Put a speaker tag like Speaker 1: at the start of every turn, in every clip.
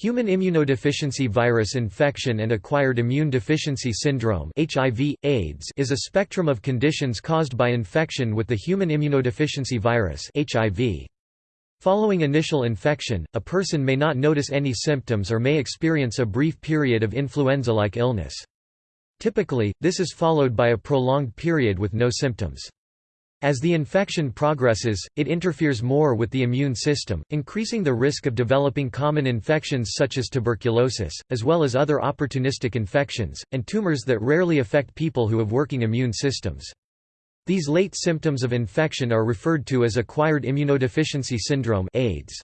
Speaker 1: Human immunodeficiency virus infection and acquired immune deficiency syndrome HIV, AIDS is a spectrum of conditions caused by infection with the human immunodeficiency virus HIV. Following initial infection, a person may not notice any symptoms or may experience a brief period of influenza-like illness. Typically, this is followed by a prolonged period with no symptoms. As the infection progresses, it interferes more with the immune system, increasing the risk of developing common infections such as tuberculosis, as well as other opportunistic infections, and tumors that rarely affect people who have working immune systems. These late symptoms of infection are referred to as acquired immunodeficiency syndrome AIDS.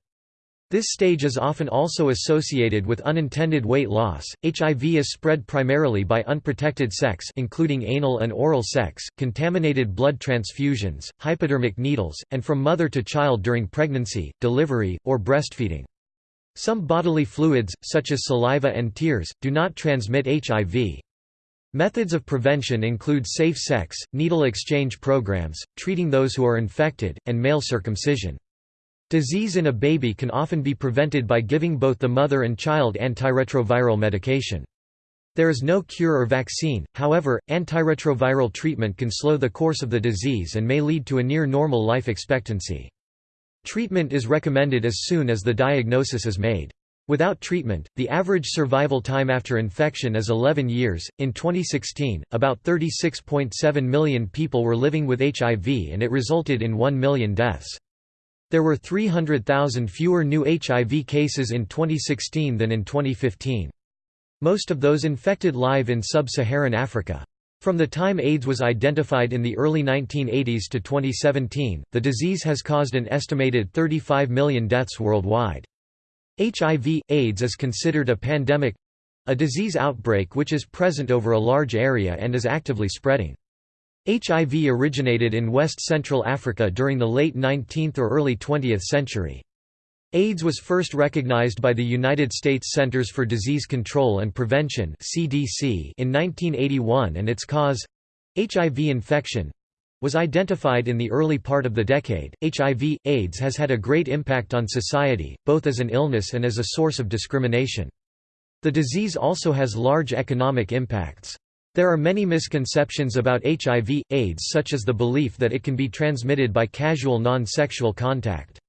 Speaker 1: This stage is often also associated with unintended weight loss. HIV is spread primarily by unprotected sex, including anal and oral sex, contaminated blood transfusions, hypodermic needles, and from mother to child during pregnancy, delivery, or breastfeeding. Some bodily fluids, such as saliva and tears, do not transmit HIV. Methods of prevention include safe sex, needle exchange programs, treating those who are infected, and male circumcision. Disease in a baby can often be prevented by giving both the mother and child antiretroviral medication. There is no cure or vaccine, however, antiretroviral treatment can slow the course of the disease and may lead to a near-normal life expectancy. Treatment is recommended as soon as the diagnosis is made. Without treatment, the average survival time after infection is 11 years. In 2016, about 36.7 million people were living with HIV and it resulted in 1 million deaths. There were 300,000 fewer new HIV cases in 2016 than in 2015. Most of those infected live in sub-Saharan Africa. From the time AIDS was identified in the early 1980s to 2017, the disease has caused an estimated 35 million deaths worldwide. HIV, AIDS is considered a pandemic—a disease outbreak which is present over a large area and is actively spreading. HIV originated in West-Central Africa during the late 19th or early 20th century. AIDS was first recognized by the United States Centers for Disease Control and Prevention (CDC) in 1981 and its cause—HIV infection was identified in the early part of the decade. HIV AIDS has had a great impact on society, both as an illness and as a source of discrimination. The disease also has large economic impacts. There are many misconceptions about HIV, AIDS such as the belief that it can be transmitted by casual non-sexual contact.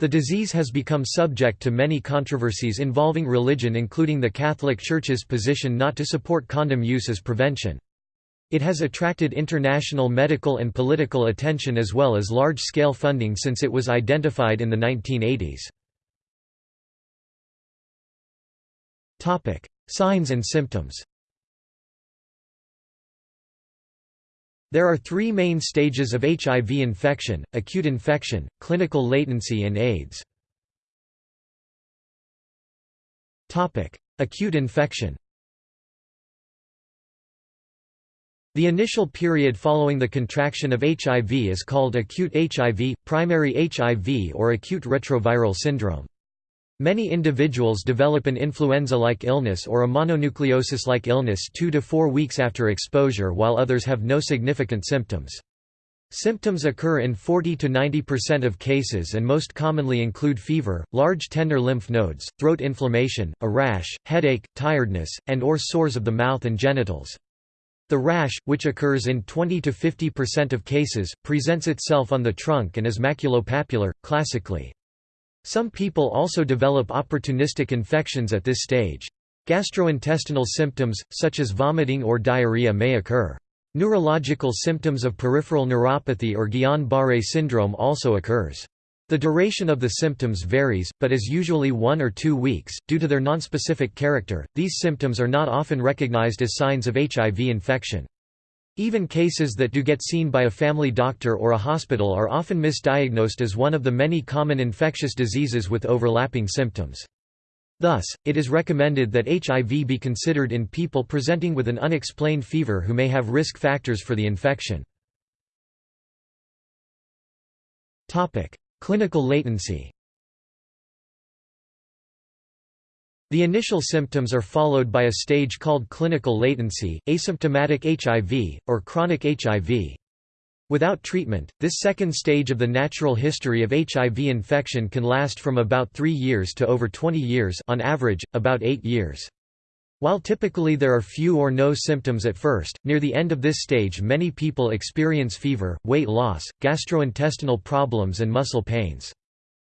Speaker 1: The disease has become subject to many controversies involving religion including the Catholic Church's position not to support condom use as prevention. It has attracted international medical and political attention as well as large-scale funding since it was identified in the 1980s. Signs and symptoms There are three main stages of HIV infection, acute infection, clinical latency and AIDS. Acute infection The initial period following the contraction of HIV is called acute HIV, primary HIV or acute retroviral syndrome. Many individuals develop an influenza-like illness or a mononucleosis-like illness two to four weeks after exposure while others have no significant symptoms. Symptoms occur in 40 to 90% of cases and most commonly include fever, large tender lymph nodes, throat inflammation, a rash, headache, tiredness, and or sores of the mouth and genitals. The rash, which occurs in 20 to 50% of cases, presents itself on the trunk and is maculopapular, classically. Some people also develop opportunistic infections at this stage. Gastrointestinal symptoms, such as vomiting or diarrhea may occur. Neurological symptoms of peripheral neuropathy or Guillain-Barré syndrome also occurs. The duration of the symptoms varies, but is usually one or two weeks. Due to their nonspecific character, these symptoms are not often recognized as signs of HIV infection. Even cases that do get seen by a family doctor or a hospital are often misdiagnosed as one of the many common infectious diseases with overlapping symptoms. Thus, it is recommended that HIV be considered in people presenting with an unexplained fever who may have risk factors for the infection. Clinical latency The initial symptoms are followed by a stage called clinical latency, asymptomatic HIV, or chronic HIV. Without treatment, this second stage of the natural history of HIV infection can last from about 3 years to over 20 years on average, about 8 years. While typically there are few or no symptoms at first, near the end of this stage many people experience fever, weight loss, gastrointestinal problems and muscle pains.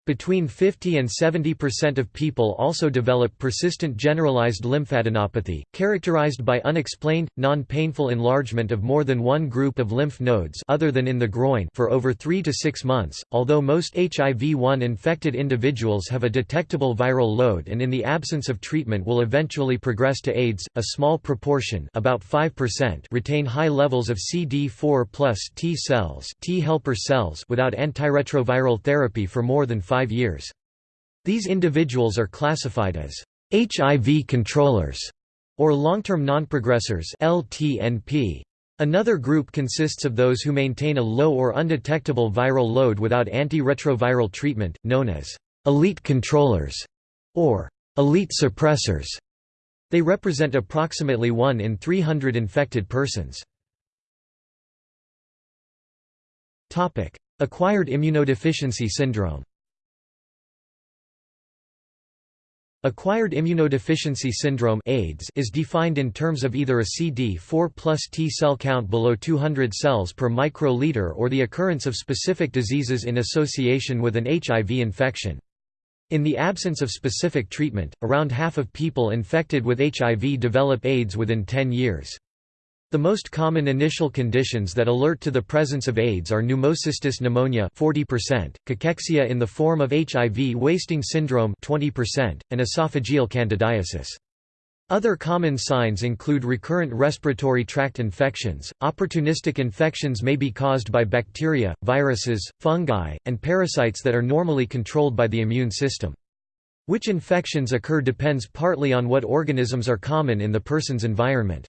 Speaker 1: Between 50 and 70% of people also develop persistent generalized lymphadenopathy, characterized by unexplained, non-painful enlargement of more than one group of lymph nodes other than in the groin for over 3 to 6 months. Although most HIV-1 infected individuals have a detectable viral load and in the absence of treatment will eventually progress to AIDS, a small proportion, about 5%, retain high levels of CD4+ T cells, T helper cells without antiretroviral therapy for more than 5 five years. These individuals are classified as HIV controllers or long-term nonprogressors LTNP. Another group consists of those who maintain a low or undetectable viral load without antiretroviral treatment, known as elite controllers or elite suppressors. They represent approximately 1 in 300 infected persons. Acquired immunodeficiency syndrome Acquired immunodeficiency syndrome AIDS is defined in terms of either a CD4 plus T cell count below 200 cells per microliter or the occurrence of specific diseases in association with an HIV infection. In the absence of specific treatment, around half of people infected with HIV develop AIDS within 10 years. The most common initial conditions that alert to the presence of AIDS are pneumocystis pneumonia 40%, cachexia in the form of HIV wasting syndrome 20%, and esophageal candidiasis. Other common signs include recurrent respiratory tract infections. Opportunistic infections may be caused by bacteria, viruses, fungi, and parasites that are normally controlled by the immune system. Which infections occur depends partly on what organisms are common in the person's environment.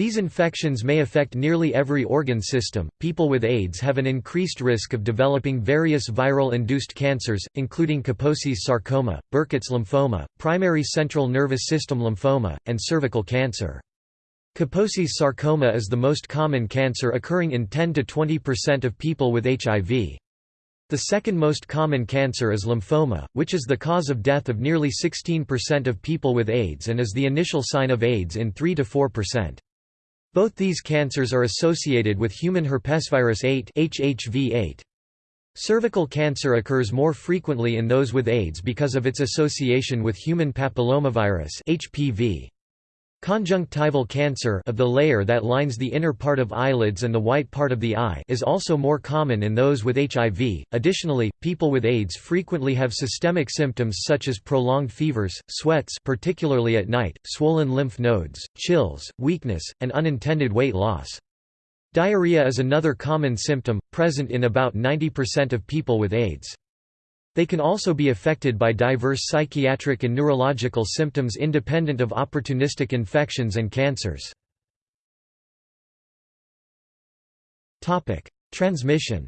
Speaker 1: These infections may affect nearly every organ system. People with AIDS have an increased risk of developing various viral induced cancers, including Kaposi's sarcoma, Burkitt's lymphoma, primary central nervous system lymphoma, and cervical cancer. Kaposi's sarcoma is the most common cancer occurring in 10 to 20% of people with HIV. The second most common cancer is lymphoma, which is the cause of death of nearly 16% of people with AIDS and is the initial sign of AIDS in 3 to 4%. Both these cancers are associated with human herpesvirus 8 HHV8. Cervical cancer occurs more frequently in those with AIDS because of its association with human papillomavirus HPV. Conjunctival cancer of the layer that lines the inner part of eyelids and the white part of the eye is also more common in those with HIV. Additionally, people with AIDS frequently have systemic symptoms such as prolonged fevers, sweats particularly at night, swollen lymph nodes, chills, weakness, and unintended weight loss. Diarrhea is another common symptom, present in about 90% of people with AIDS. They can also be affected by diverse psychiatric and neurological symptoms independent of opportunistic infections and cancers. Transmission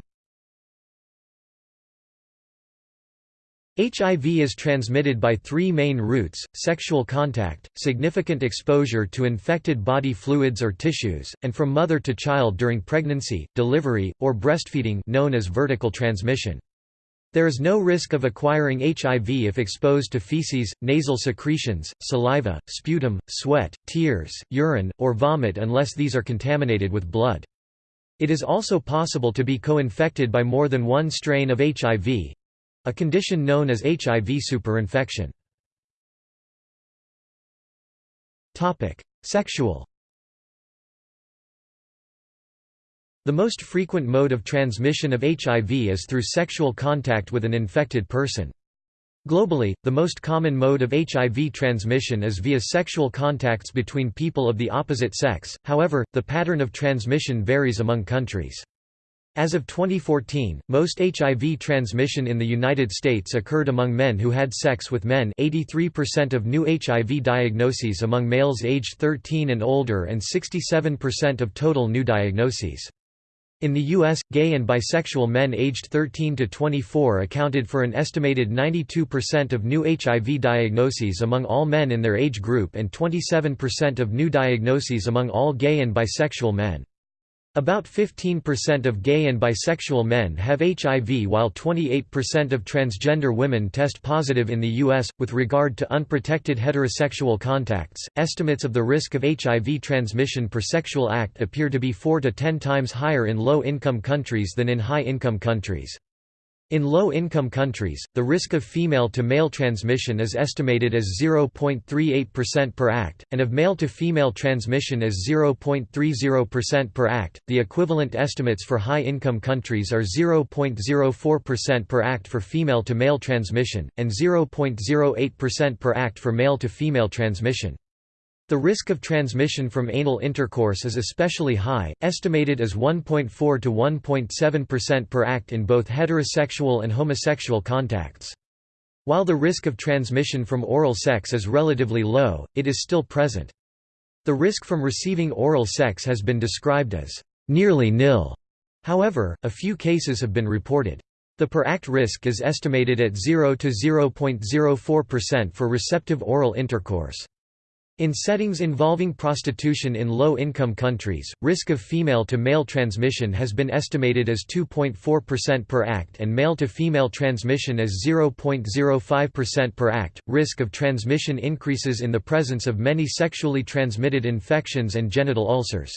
Speaker 1: HIV is transmitted by three main routes, sexual contact, significant exposure to infected body fluids or tissues, and from mother to child during pregnancy, delivery, or breastfeeding known as vertical transmission. There is no risk of acquiring HIV if exposed to feces, nasal secretions, saliva, sputum, sweat, tears, urine, or vomit unless these are contaminated with blood. It is also possible to be co-infected by more than one strain of HIV—a condition known as HIV superinfection. Sexual The most frequent mode of transmission of HIV is through sexual contact with an infected person. Globally, the most common mode of HIV transmission is via sexual contacts between people of the opposite sex, however, the pattern of transmission varies among countries. As of 2014, most HIV transmission in the United States occurred among men who had sex with men 83% of new HIV diagnoses among males aged 13 and older and 67% of total new diagnoses. In the U.S., gay and bisexual men aged 13 to 24 accounted for an estimated 92% of new HIV diagnoses among all men in their age group and 27% of new diagnoses among all gay and bisexual men. About 15% of gay and bisexual men have HIV, while 28% of transgender women test positive in the U.S. With regard to unprotected heterosexual contacts, estimates of the risk of HIV transmission per sexual act appear to be 4 to 10 times higher in low income countries than in high income countries. In low-income countries, the risk of female-to-male transmission is estimated as 0.38% per act, and of male-to-female transmission as 0.30% per act. The equivalent estimates for high-income countries are 0.04% per act for female-to-male transmission, and 0.08% per act for male-to-female transmission. The risk of transmission from anal intercourse is especially high, estimated as 1.4 to 1.7% per act in both heterosexual and homosexual contacts. While the risk of transmission from oral sex is relatively low, it is still present. The risk from receiving oral sex has been described as nearly nil. However, a few cases have been reported. The per act risk is estimated at 0 to 0.04% for receptive oral intercourse. In settings involving prostitution in low-income countries, risk of female-to-male transmission has been estimated as 2.4% per act and male-to-female transmission as 0.05% per act. Risk of transmission increases in the presence of many sexually transmitted infections and genital ulcers.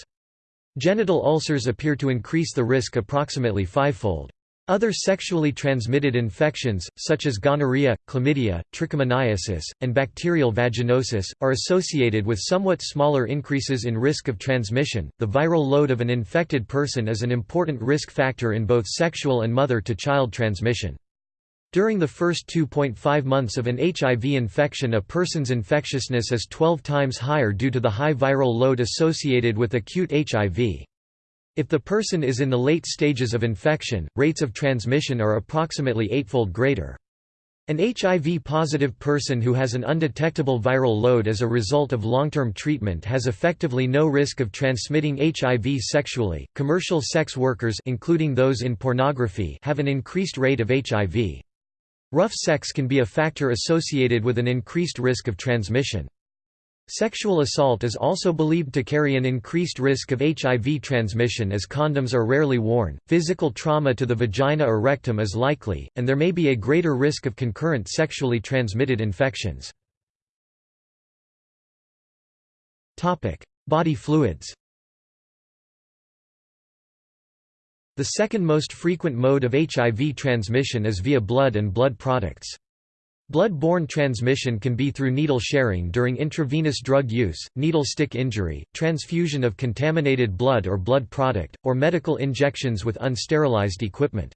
Speaker 1: Genital ulcers appear to increase the risk approximately fivefold. Other sexually transmitted infections, such as gonorrhea, chlamydia, trichomoniasis, and bacterial vaginosis, are associated with somewhat smaller increases in risk of transmission. The viral load of an infected person is an important risk factor in both sexual and mother to child transmission. During the first 2.5 months of an HIV infection a person's infectiousness is 12 times higher due to the high viral load associated with acute HIV. If the person is in the late stages of infection, rates of transmission are approximately eightfold greater. An HIV-positive person who has an undetectable viral load as a result of long-term treatment has effectively no risk of transmitting HIV sexually. Commercial sex workers including those in pornography have an increased rate of HIV. Rough sex can be a factor associated with an increased risk of transmission. Sexual assault is also believed to carry an increased risk of HIV transmission as condoms are rarely worn, physical trauma to the vagina or rectum is likely, and there may be a greater risk of concurrent sexually transmitted infections. Body fluids The second most frequent mode of HIV transmission is via blood and blood products. Blood-borne transmission can be through needle sharing during intravenous drug use, needle stick injury, transfusion of contaminated blood or blood product, or medical injections with unsterilized equipment.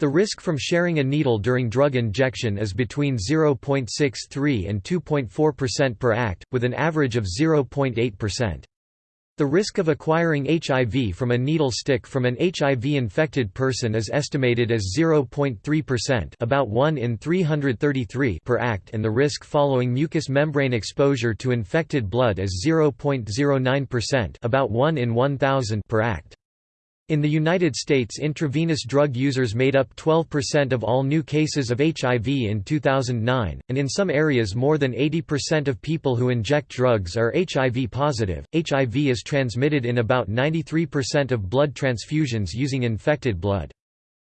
Speaker 1: The risk from sharing a needle during drug injection is between 0.63 and 2.4% per act, with an average of 0.8%. The risk of acquiring HIV from a needle stick from an HIV-infected person is estimated as 0.3% about 1 in 333 per act and the risk following mucous membrane exposure to infected blood is 0.09% about 1 in 1000 per act. In the United States intravenous drug users made up 12% of all new cases of HIV in 2009, and in some areas more than 80% of people who inject drugs are HIV positive. HIV is transmitted in about 93% of blood transfusions using infected blood.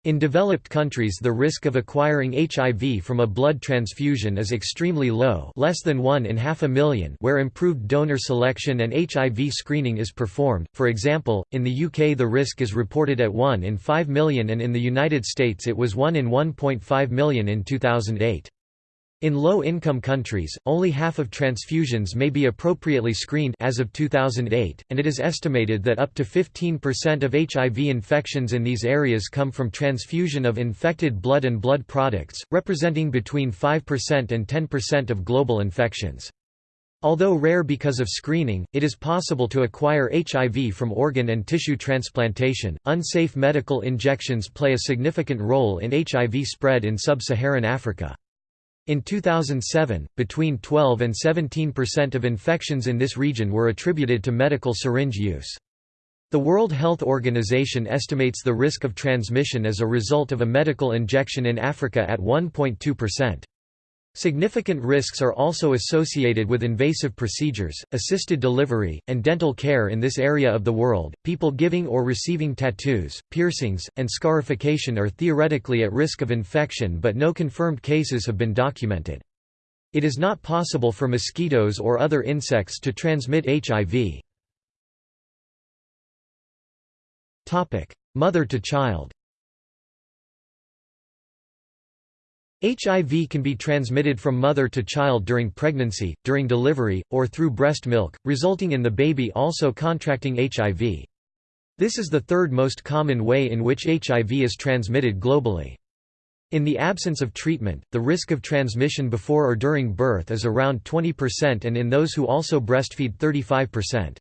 Speaker 1: In developed countries the risk of acquiring HIV from a blood transfusion is extremely low less than 1 in half a million where improved donor selection and HIV screening is performed, for example, in the UK the risk is reported at 1 in 5 million and in the United States it was 1 in 1.5 million in 2008. In low-income countries, only half of transfusions may be appropriately screened as of 2008, and it is estimated that up to 15% of HIV infections in these areas come from transfusion of infected blood and blood products, representing between 5% and 10% of global infections. Although rare because of screening, it is possible to acquire HIV from organ and tissue transplantation. Unsafe medical injections play a significant role in HIV spread in sub-Saharan Africa. In 2007, between 12 and 17% of infections in this region were attributed to medical syringe use. The World Health Organization estimates the risk of transmission as a result of a medical injection in Africa at 1.2%. Significant risks are also associated with invasive procedures, assisted delivery, and dental care in this area of the world. People giving or receiving tattoos, piercings, and scarification are theoretically at risk of infection, but no confirmed cases have been documented. It is not possible for mosquitoes or other insects to transmit HIV. Mother to child. HIV can be transmitted from mother to child during pregnancy, during delivery, or through breast milk, resulting in the baby also contracting HIV. This is the third most common way in which HIV is transmitted globally. In the absence of treatment, the risk of transmission before or during birth is around 20% and in those who also breastfeed 35%.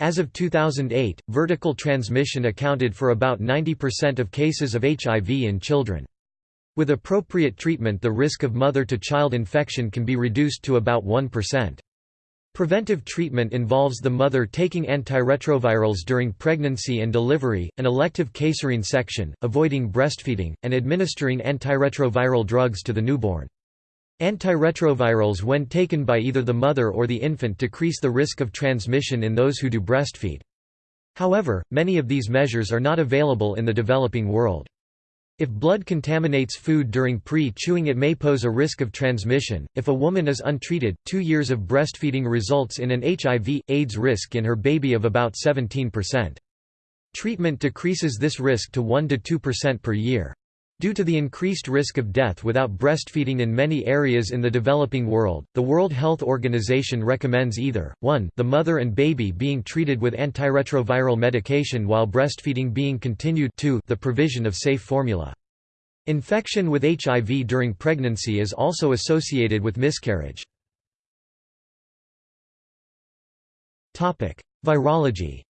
Speaker 1: As of 2008, vertical transmission accounted for about 90% of cases of HIV in children. With appropriate treatment the risk of mother-to-child infection can be reduced to about 1%. Preventive treatment involves the mother taking antiretrovirals during pregnancy and delivery, an elective caesarean section, avoiding breastfeeding, and administering antiretroviral drugs to the newborn. Antiretrovirals when taken by either the mother or the infant decrease the risk of transmission in those who do breastfeed. However, many of these measures are not available in the developing world. If blood contaminates food during pre-chewing it may pose a risk of transmission. If a woman is untreated, two years of breastfeeding results in an HIV, AIDS risk in her baby of about 17%. Treatment decreases this risk to 1–2% per year. Due to the increased risk of death without breastfeeding in many areas in the developing world, the World Health Organization recommends either, 1 the mother and baby being treated with antiretroviral medication while breastfeeding being continued 2 the provision of safe formula. Infection with HIV during pregnancy is also associated with miscarriage. Virology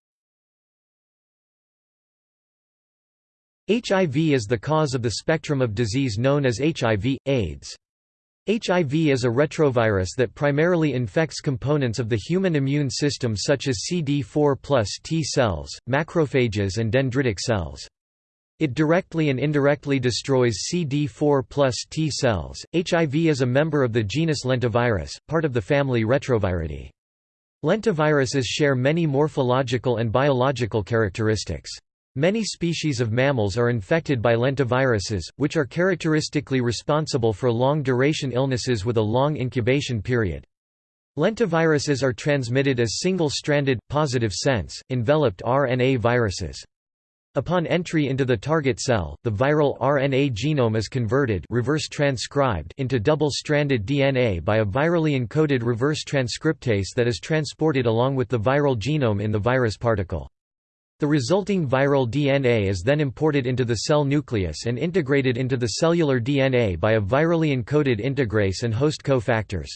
Speaker 1: HIV is the cause of the spectrum of disease known as HIV, AIDS. HIV is a retrovirus that primarily infects components of the human immune system such as CD4 plus T cells, macrophages and dendritic cells. It directly and indirectly destroys CD4 plus T cells. HIV is a member of the genus Lentivirus, part of the family Retroviridae. Lentiviruses share many morphological and biological characteristics. Many species of mammals are infected by lentiviruses, which are characteristically responsible for long-duration illnesses with a long incubation period. Lentiviruses are transmitted as single-stranded, positive sense, enveloped RNA viruses. Upon entry into the target cell, the viral RNA genome is converted reverse transcribed into double-stranded DNA by a virally encoded reverse transcriptase that is transported along with the viral genome in the virus particle. The resulting viral DNA is then imported into the cell nucleus and integrated into the cellular DNA by a virally encoded integrase and host cofactors.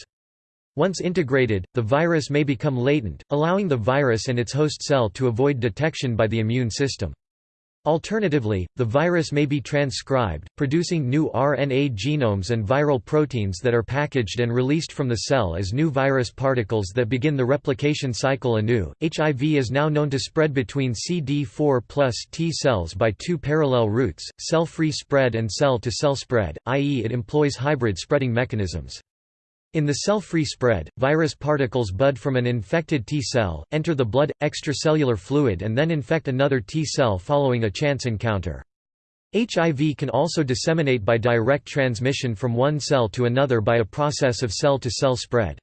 Speaker 1: Once integrated, the virus may become latent, allowing the virus and its host cell to avoid detection by the immune system. Alternatively, the virus may be transcribed, producing new RNA genomes and viral proteins that are packaged and released from the cell as new virus particles that begin the replication cycle anew. HIV is now known to spread between CD4 plus T cells by two parallel routes, cell-free spread and cell-to-cell -cell spread, i.e. it employs hybrid spreading mechanisms. In the cell-free spread, virus particles bud from an infected T cell, enter the blood, extracellular fluid and then infect another T cell following a chance encounter. HIV can also disseminate by direct transmission from one cell to another by a process of cell-to-cell -cell spread.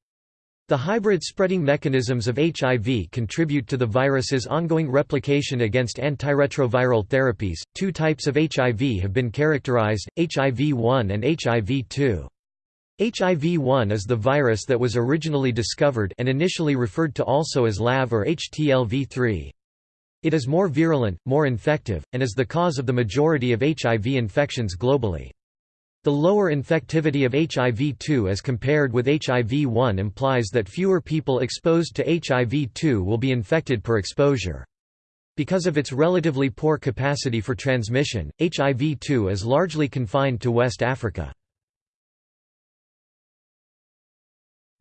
Speaker 1: The hybrid spreading mechanisms of HIV contribute to the virus's ongoing replication against antiretroviral therapies. Two types of HIV have been characterized, HIV-1 and HIV-2. HIV-1 is the virus that was originally discovered and initially referred to also as LAV or HTLV-3. It is more virulent, more infective, and is the cause of the majority of HIV infections globally. The lower infectivity of HIV-2 as compared with HIV-1 implies that fewer people exposed to HIV-2 will be infected per exposure. Because of its relatively poor capacity for transmission, HIV-2 is largely confined to West Africa.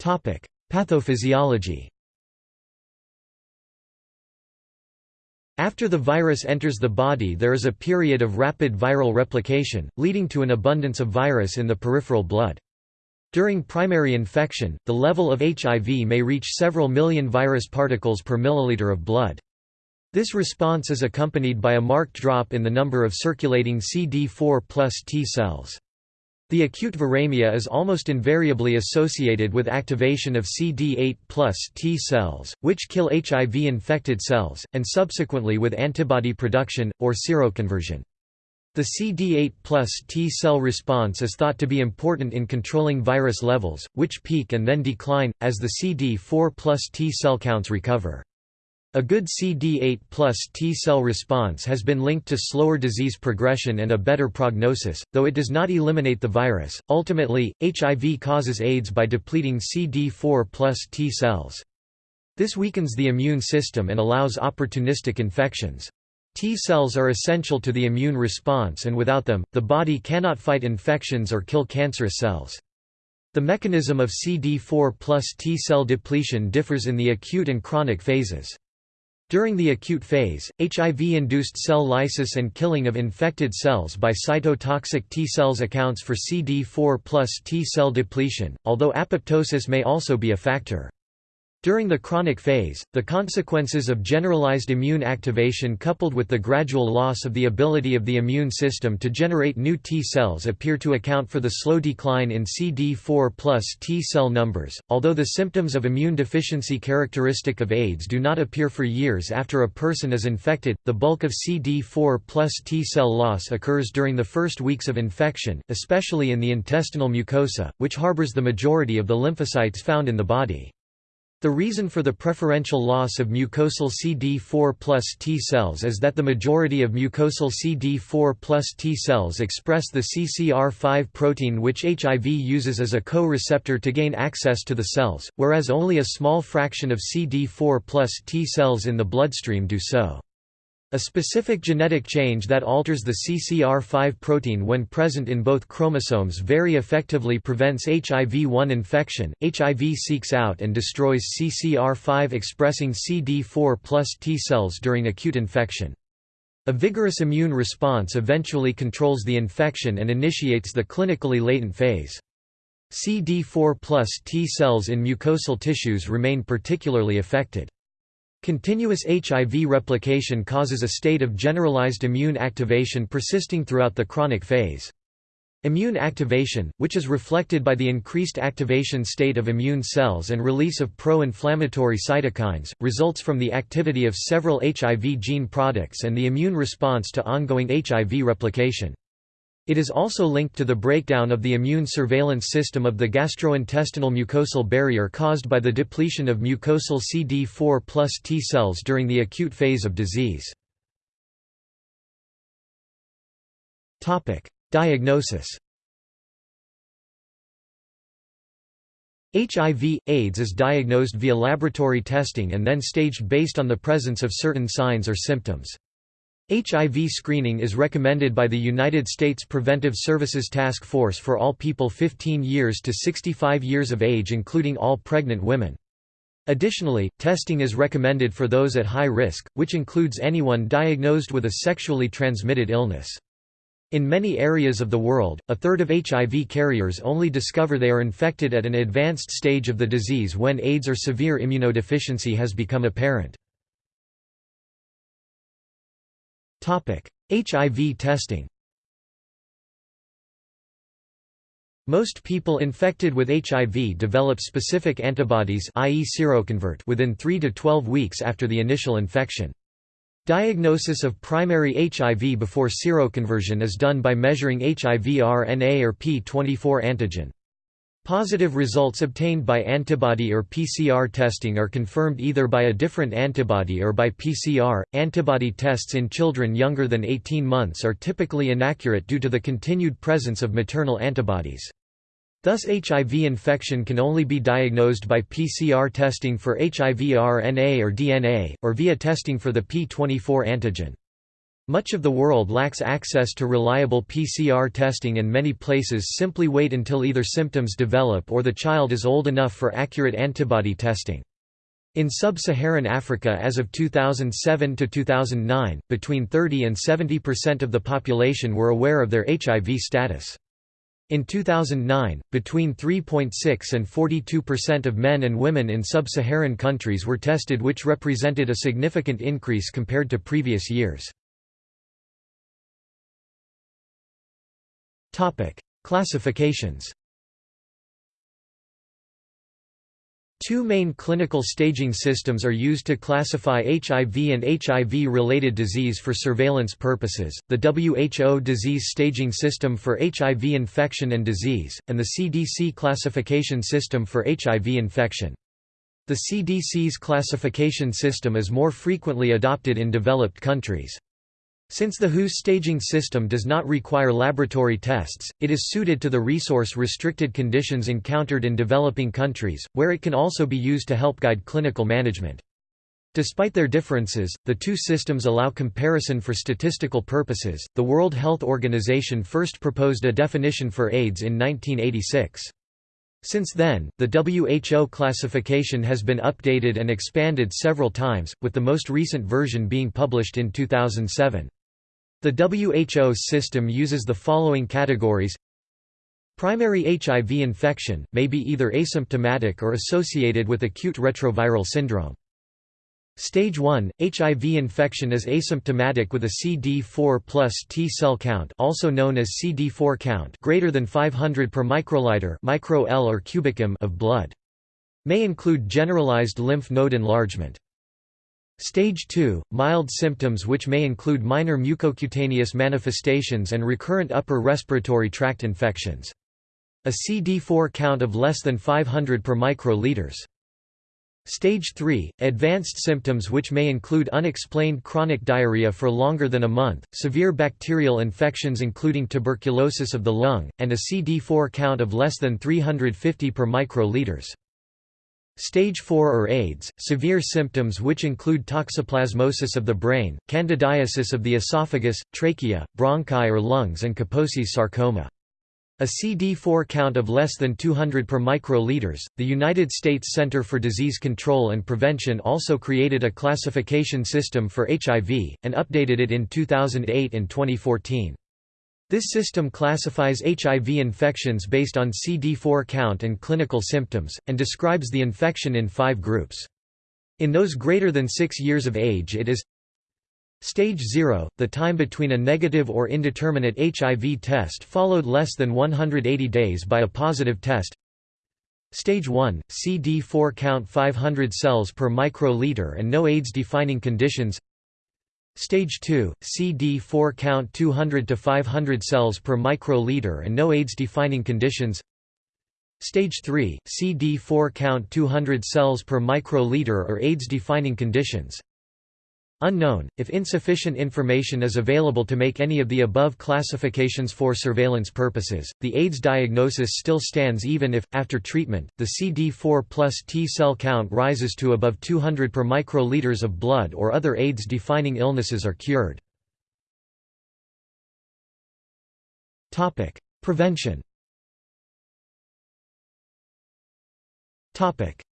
Speaker 1: Pathophysiology After the virus enters the body there is a period of rapid viral replication, leading to an abundance of virus in the peripheral blood. During primary infection, the level of HIV may reach several million virus particles per milliliter of blood. This response is accompanied by a marked drop in the number of circulating CD4 plus T cells. The acute viremia is almost invariably associated with activation of CD8 plus T cells, which kill HIV-infected cells, and subsequently with antibody production, or seroconversion. The CD8 plus T cell response is thought to be important in controlling virus levels, which peak and then decline, as the CD4 plus T cell counts recover. A good CD8 plus T cell response has been linked to slower disease progression and a better prognosis, though it does not eliminate the virus. Ultimately, HIV causes AIDS by depleting CD4 plus T cells. This weakens the immune system and allows opportunistic infections. T cells are essential to the immune response and without them, the body cannot fight infections or kill cancerous cells. The mechanism of CD4 plus T cell depletion differs in the acute and chronic phases. During the acute phase, HIV-induced cell lysis and killing of infected cells by cytotoxic T cells accounts for CD4 plus T cell depletion, although apoptosis may also be a factor. During the chronic phase, the consequences of generalized immune activation coupled with the gradual loss of the ability of the immune system to generate new T cells appear to account for the slow decline in CD4 plus T cell numbers. Although the symptoms of immune deficiency characteristic of AIDS do not appear for years after a person is infected, the bulk of CD4 plus T cell loss occurs during the first weeks of infection, especially in the intestinal mucosa, which harbors the majority of the lymphocytes found in the body. The reason for the preferential loss of mucosal CD4 plus T cells is that the majority of mucosal CD4 plus T cells express the CCR5 protein which HIV uses as a co-receptor to gain access to the cells, whereas only a small fraction of CD4 plus T cells in the bloodstream do so. A specific genetic change that alters the CCR5 protein when present in both chromosomes very effectively prevents HIV-1 infection. HIV seeks out and destroys CCR5 expressing CD4 plus T cells during acute infection. A vigorous immune response eventually controls the infection and initiates the clinically latent phase. CD4 plus T cells in mucosal tissues remain particularly affected. Continuous HIV replication causes a state of generalized immune activation persisting throughout the chronic phase. Immune activation, which is reflected by the increased activation state of immune cells and release of pro-inflammatory cytokines, results from the activity of several HIV gene products and the immune response to ongoing HIV replication. It is also linked to the breakdown of the immune surveillance system of the gastrointestinal mucosal barrier caused by the depletion of mucosal CD4 plus T cells during the acute phase of disease. Diagnosis HIV, AIDS is diagnosed via laboratory testing and then staged based on the presence of certain signs or symptoms. HIV screening is recommended by the United States Preventive Services Task Force for all people 15 years to 65 years of age including all pregnant women. Additionally, testing is recommended for those at high risk, which includes anyone diagnosed with a sexually transmitted illness. In many areas of the world, a third of HIV carriers only discover they are infected at an advanced stage of the disease when AIDS or severe immunodeficiency has become apparent. HIV testing Most people infected with HIV develop specific antibodies i.e. seroconvert within 3 to 12 weeks after the initial infection. Diagnosis of primary HIV before seroconversion is done by measuring HIV RNA or P24 antigen. Positive results obtained by antibody or PCR testing are confirmed either by a different antibody or by PCR. Antibody tests in children younger than 18 months are typically inaccurate due to the continued presence of maternal antibodies. Thus HIV infection can only be diagnosed by PCR testing for HIV RNA or DNA, or via testing for the P24 antigen. Much of the world lacks access to reliable PCR testing and many places simply wait until either symptoms develop or the child is old enough for accurate antibody testing. In sub-Saharan Africa as of 2007 to 2009, between 30 and 70% of the population were aware of their HIV status. In 2009, between 3.6 and 42% of men and women in sub-Saharan countries were tested which represented a significant increase compared to previous years. Classifications Two main clinical staging systems are used to classify HIV and HIV-related disease for surveillance purposes, the WHO Disease Staging System for HIV infection and disease, and the CDC Classification System for HIV infection. The CDC's classification system is more frequently adopted in developed countries. Since the WHO's staging system does not require laboratory tests, it is suited to the resource-restricted conditions encountered in developing countries, where it can also be used to help guide clinical management. Despite their differences, the two systems allow comparison for statistical purposes. The World Health Organization first proposed a definition for AIDS in 1986. Since then, the WHO classification has been updated and expanded several times, with the most recent version being published in 2007. The WHO system uses the following categories Primary HIV infection, may be either asymptomatic or associated with acute retroviral syndrome. Stage 1, HIV infection is asymptomatic with a CD4 plus T cell count also known as CD4 count greater than 500 per microliter micro -L or cubicum of blood. May include generalized lymph node enlargement. Stage 2, mild symptoms which may include minor mucocutaneous manifestations and recurrent upper respiratory tract infections. A CD4 count of less than 500 per microliters. Stage 3, advanced symptoms which may include unexplained chronic diarrhea for longer than a month, severe bacterial infections including tuberculosis of the lung, and a CD4 count of less than 350 per microliters. Stage 4 or AIDS, severe symptoms which include toxoplasmosis of the brain, candidiasis of the esophagus, trachea, bronchi or lungs and Kaposi's sarcoma. A CD4 count of less than 200 per microliters. The United States Center for Disease Control and Prevention also created a classification system for HIV, and updated it in 2008 and 2014. This system classifies HIV infections based on CD4 count and clinical symptoms, and describes the infection in five groups. In those greater than six years of age it is Stage 0, the time between a negative or indeterminate HIV test followed less than 180 days by a positive test Stage 1, CD4 count 500 cells per microliter and no AIDS-defining conditions Stage 2, CD4 count 200 to 500 cells per microliter and no AIDS-defining conditions. Stage 3, CD4 count 200 cells per microliter or AIDS-defining conditions. Unknown, if insufficient information is available to make any of the above classifications for surveillance purposes, the AIDS diagnosis still stands even if, after treatment, the CD4 plus T cell count rises to above 200 per microliters of blood or other AIDS-defining illnesses are cured. Prevention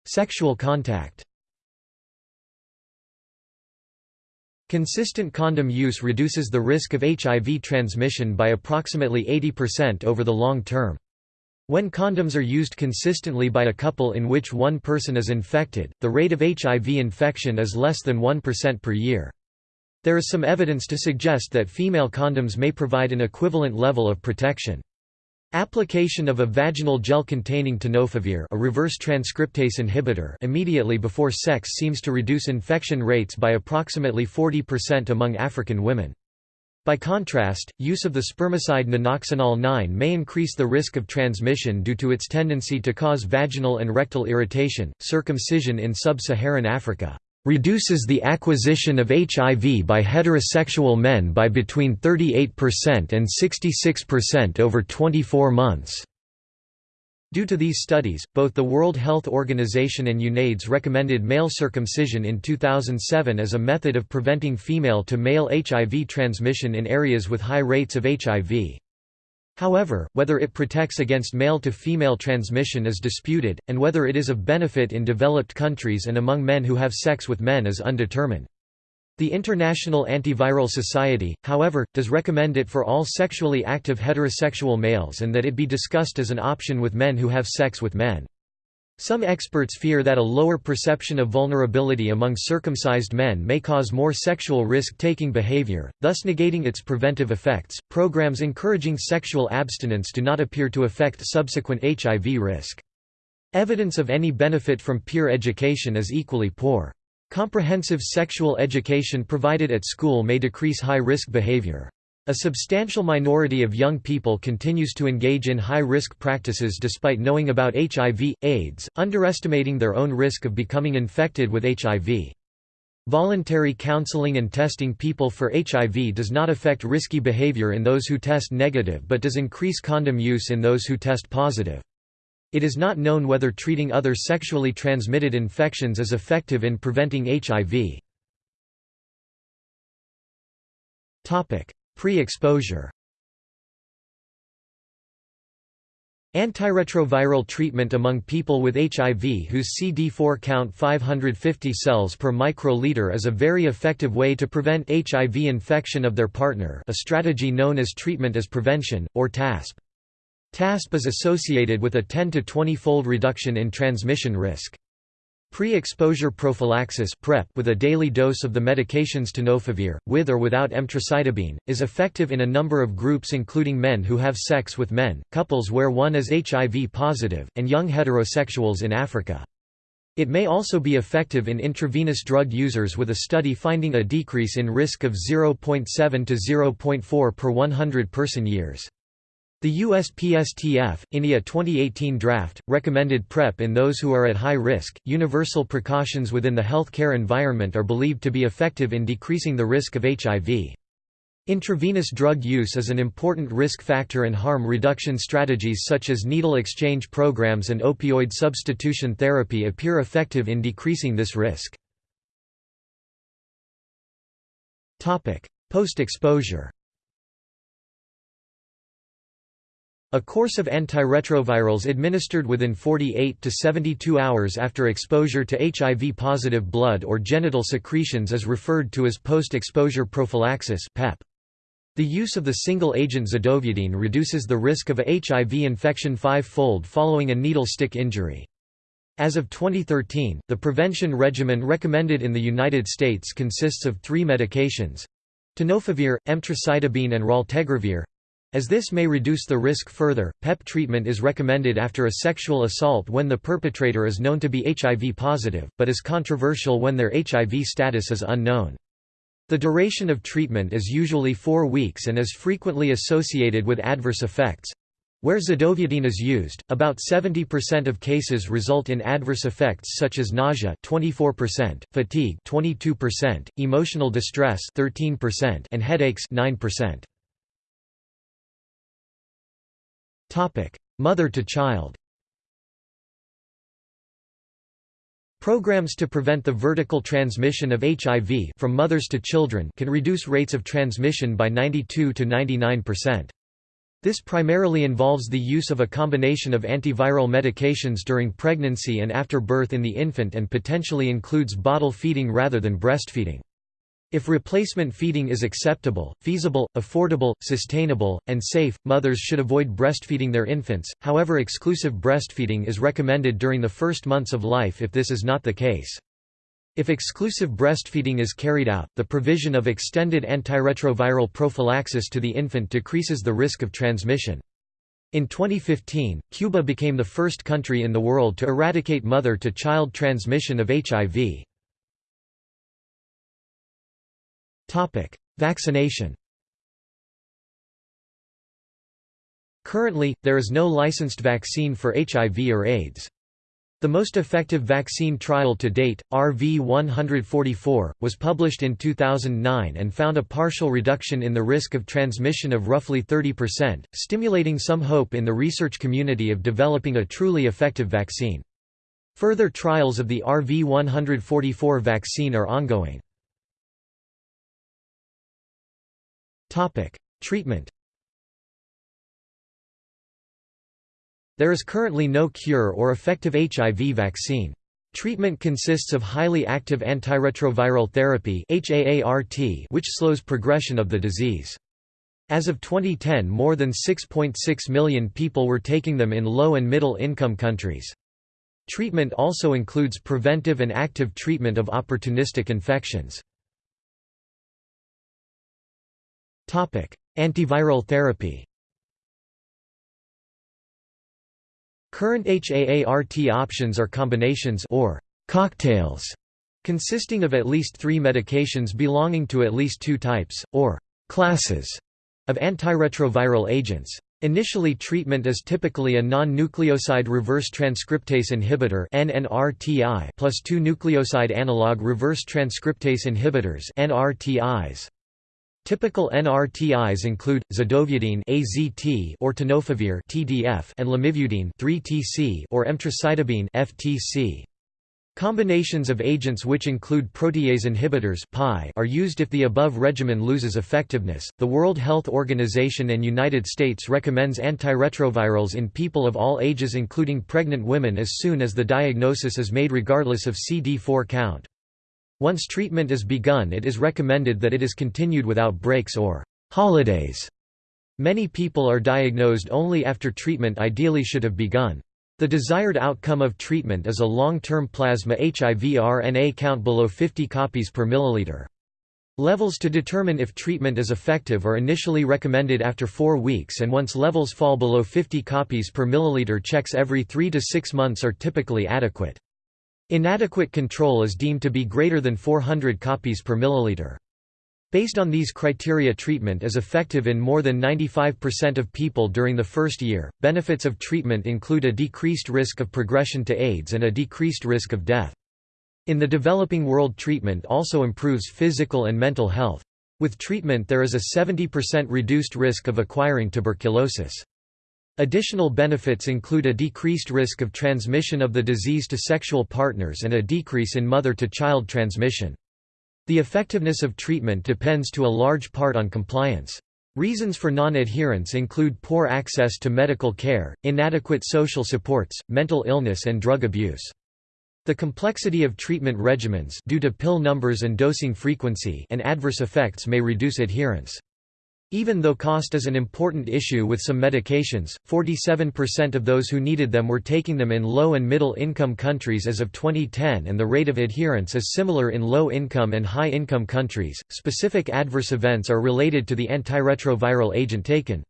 Speaker 1: Sexual contact Consistent condom use reduces the risk of HIV transmission by approximately 80% over the long term. When condoms are used consistently by a couple in which one person is infected, the rate of HIV infection is less than 1% per year. There is some evidence to suggest that female condoms may provide an equivalent level of protection. Application of a vaginal gel containing tenofovir a reverse transcriptase inhibitor immediately before sex seems to reduce infection rates by approximately 40% among African women. By contrast, use of the spermicide nonoxynol 9 may increase the risk of transmission due to its tendency to cause vaginal and rectal irritation. Circumcision in sub-Saharan Africa reduces the acquisition of HIV by heterosexual men by between 38% and 66% over 24 months. Due to these studies, both the World Health Organization and UNAIDS recommended male circumcision in 2007 as a method of preventing female-to-male HIV transmission in areas with high rates of HIV. However, whether it protects against male-to-female transmission is disputed, and whether it is of benefit in developed countries and among men who have sex with men is undetermined. The International Antiviral Society, however, does recommend it for all sexually active heterosexual males and that it be discussed as an option with men who have sex with men. Some experts fear that a lower perception of vulnerability among circumcised men may cause more sexual risk taking behavior, thus negating its preventive effects. Programs encouraging sexual abstinence do not appear to affect subsequent HIV risk. Evidence of any benefit from peer education is equally poor. Comprehensive sexual education provided at school may decrease high-risk behavior. A substantial minority of young people continues to engage in high-risk practices despite knowing about HIV, AIDS, underestimating their own risk of becoming infected with HIV. Voluntary counseling and testing people for HIV does not affect risky behavior in those who test negative but does increase condom use in those who test positive. It is not known whether treating other sexually transmitted infections is effective in preventing HIV. Pre-exposure Antiretroviral treatment among people with HIV whose CD4 count 550 cells per microliter is a very effective way to prevent HIV infection of their partner a strategy known as treatment as prevention, or TASP. TASP is associated with a 10 to 20-fold reduction in transmission risk. Pre-exposure prophylaxis PrEP with a daily dose of the medications tenofovir, with or without emtricitabine, is effective in a number of groups including men who have sex with men, couples where one is HIV positive, and young heterosexuals in Africa. It may also be effective in intravenous drug users with a study finding a decrease in risk of 0.7 to 0.4 per 100 person years. The USPSTF, INIA 2018 draft, recommended PrEP in those who are at high risk. Universal precautions within the healthcare environment are believed to be effective in decreasing the risk of HIV. Intravenous drug use is an important risk factor and harm reduction strategies such as needle exchange programs and opioid substitution therapy appear effective in decreasing this risk. Post-exposure A course of antiretrovirals administered within 48 to 72 hours after exposure to HIV-positive blood or genital secretions is referred to as post-exposure prophylaxis PEP. The use of the single-agent zidovudine reduces the risk of a HIV infection five-fold following a needle stick injury. As of 2013, the prevention regimen recommended in the United States consists of three medications tenofovir, emtricitabine and raltegravir as this may reduce the risk further, PEP treatment is recommended after a sexual assault when the perpetrator is known to be HIV positive, but is controversial when their HIV status is unknown. The duration of treatment is usually four weeks and is frequently associated with adverse effects. Where zidovudine is used, about 70% of cases result in adverse effects such as nausea 24%, fatigue 22%, emotional distress 13%, and headaches 9%. Mother to child Programs to prevent the vertical transmission of HIV from mothers to children can reduce rates of transmission by 92 to 99%. This primarily involves the use of a combination of antiviral medications during pregnancy and after birth in the infant and potentially includes bottle feeding rather than breastfeeding. If replacement feeding is acceptable, feasible, affordable, sustainable, and safe, mothers should avoid breastfeeding their infants, however exclusive breastfeeding is recommended during the first months of life if this is not the case. If exclusive breastfeeding is carried out, the provision of extended antiretroviral prophylaxis to the infant decreases the risk of transmission. In 2015, Cuba became the first country in the world to eradicate mother-to-child transmission of HIV. Vaccination Currently, there is no licensed vaccine for HIV or AIDS. The most effective vaccine trial to date, RV-144, was published in 2009 and found a partial reduction in the risk of transmission of roughly 30%, stimulating some hope in the research community of developing a truly effective vaccine. Further trials of the RV-144 vaccine are ongoing. Treatment There is currently no cure or effective HIV vaccine. Treatment consists of highly active antiretroviral therapy which slows progression of the disease. As of 2010 more than 6.6 .6 million people were taking them in low and middle income countries. Treatment also includes preventive and active treatment of opportunistic infections. Antiviral therapy Current HAART options are combinations or cocktails consisting of at least three medications belonging to at least two types, or classes, of antiretroviral agents. Initially treatment is typically a non-nucleoside reverse transcriptase inhibitor NNRTI plus two nucleoside analog reverse transcriptase inhibitors NRTIs. Typical NRTIs include zidovudine (AZT) or tenofovir (TDF) and lamivudine (3TC) or emtricitabine (FTC). Combinations of agents which include protease inhibitors (PI) are used if the above regimen loses effectiveness. The World Health Organization and United States recommends antiretrovirals in people of all ages including pregnant women as soon as the diagnosis is made regardless of CD4 count. Once treatment is begun it is recommended that it is continued without breaks or holidays. Many people are diagnosed only after treatment ideally should have begun. The desired outcome of treatment is a long-term plasma HIV RNA count below 50 copies per milliliter. Levels to determine if treatment is effective are initially recommended after 4 weeks and once levels fall below 50 copies per milliliter checks every 3 to 6 months are typically adequate. Inadequate control is deemed to be greater than 400 copies per milliliter. Based on these criteria treatment is effective in more than 95% of people during the first year. Benefits of treatment include a decreased risk of progression to AIDS and a decreased risk of death. In the developing world treatment also improves physical and mental health. With treatment there is a 70% reduced risk of acquiring tuberculosis. Additional benefits include a decreased risk of transmission of the disease to sexual partners and a decrease in mother-to-child transmission. The effectiveness of treatment depends to a large part on compliance. Reasons for non-adherence include poor access to medical care, inadequate social supports, mental illness and drug abuse. The complexity of treatment regimens due to pill numbers and dosing frequency and adverse effects may reduce adherence. Even though cost is an important issue with some medications, 47% of those who needed them were taking them in low and middle income countries as of 2010 and the rate of adherence is similar in low income and high income countries. Specific adverse events are related to the antiretroviral agent taken.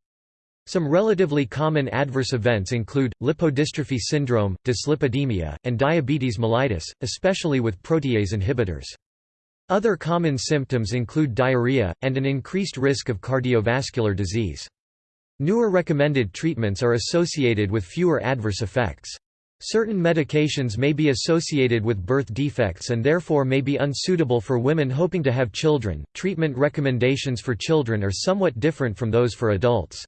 Speaker 1: Some relatively common adverse events include, lipodystrophy syndrome, dyslipidemia, and diabetes mellitus, especially with protease inhibitors. Other common symptoms include diarrhea, and an increased risk of cardiovascular disease. Newer recommended treatments are associated with fewer adverse effects. Certain medications may be associated with birth defects and therefore may be unsuitable for women hoping to have children. Treatment recommendations for children are somewhat different from those for adults.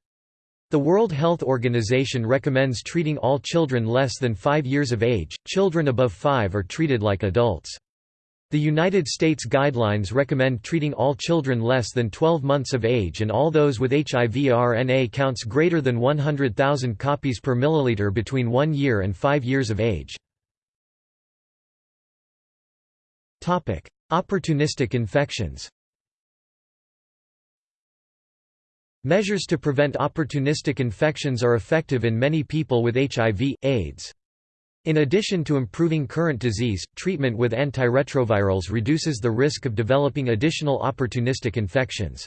Speaker 1: The World Health Organization recommends treating all children less than 5 years of age. Children above 5 are treated like adults. The United States guidelines recommend treating all children less than 12 months of age and all those with HIV RNA counts greater than 100,000 copies per milliliter between 1 year and 5 years of age. Topic: Opportunistic infections Measures to prevent opportunistic infections are effective in many people with HIV, AIDS. In addition to improving current disease, treatment with antiretrovirals reduces the risk of developing additional opportunistic infections.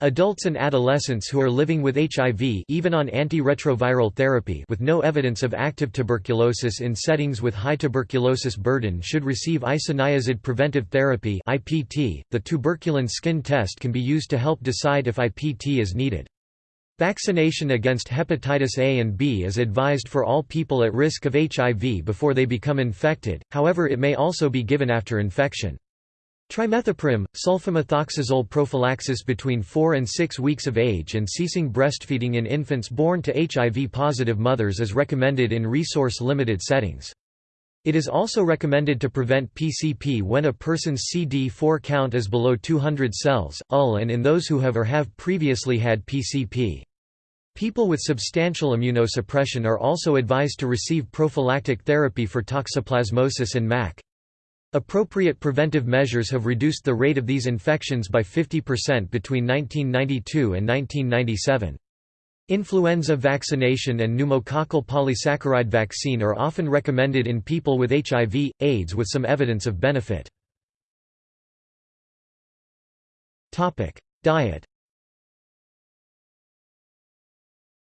Speaker 1: Adults and adolescents who are living with HIV even on antiretroviral therapy with no evidence of active tuberculosis in settings with high tuberculosis burden should receive isoniazid preventive therapy IPT. .The tuberculin skin test can be used to help decide if IPT is needed. Vaccination against hepatitis A and B is advised for all people at risk of HIV before they become infected, however it may also be given after infection. Trimethoprim, sulfamethoxazole prophylaxis between 4 and 6 weeks of age and ceasing breastfeeding in infants born to HIV-positive mothers is recommended in resource-limited settings. It is also recommended to prevent PCP when a person's CD4 count is below 200 cells, UL and in those who have or have previously had PCP. People with substantial immunosuppression are also advised to receive prophylactic therapy for toxoplasmosis and MAC. Appropriate preventive measures have reduced the rate of these infections by 50% between 1992 and 1997. Influenza vaccination and pneumococcal polysaccharide vaccine are often recommended in people with HIV, AIDS with some evidence of benefit. Diet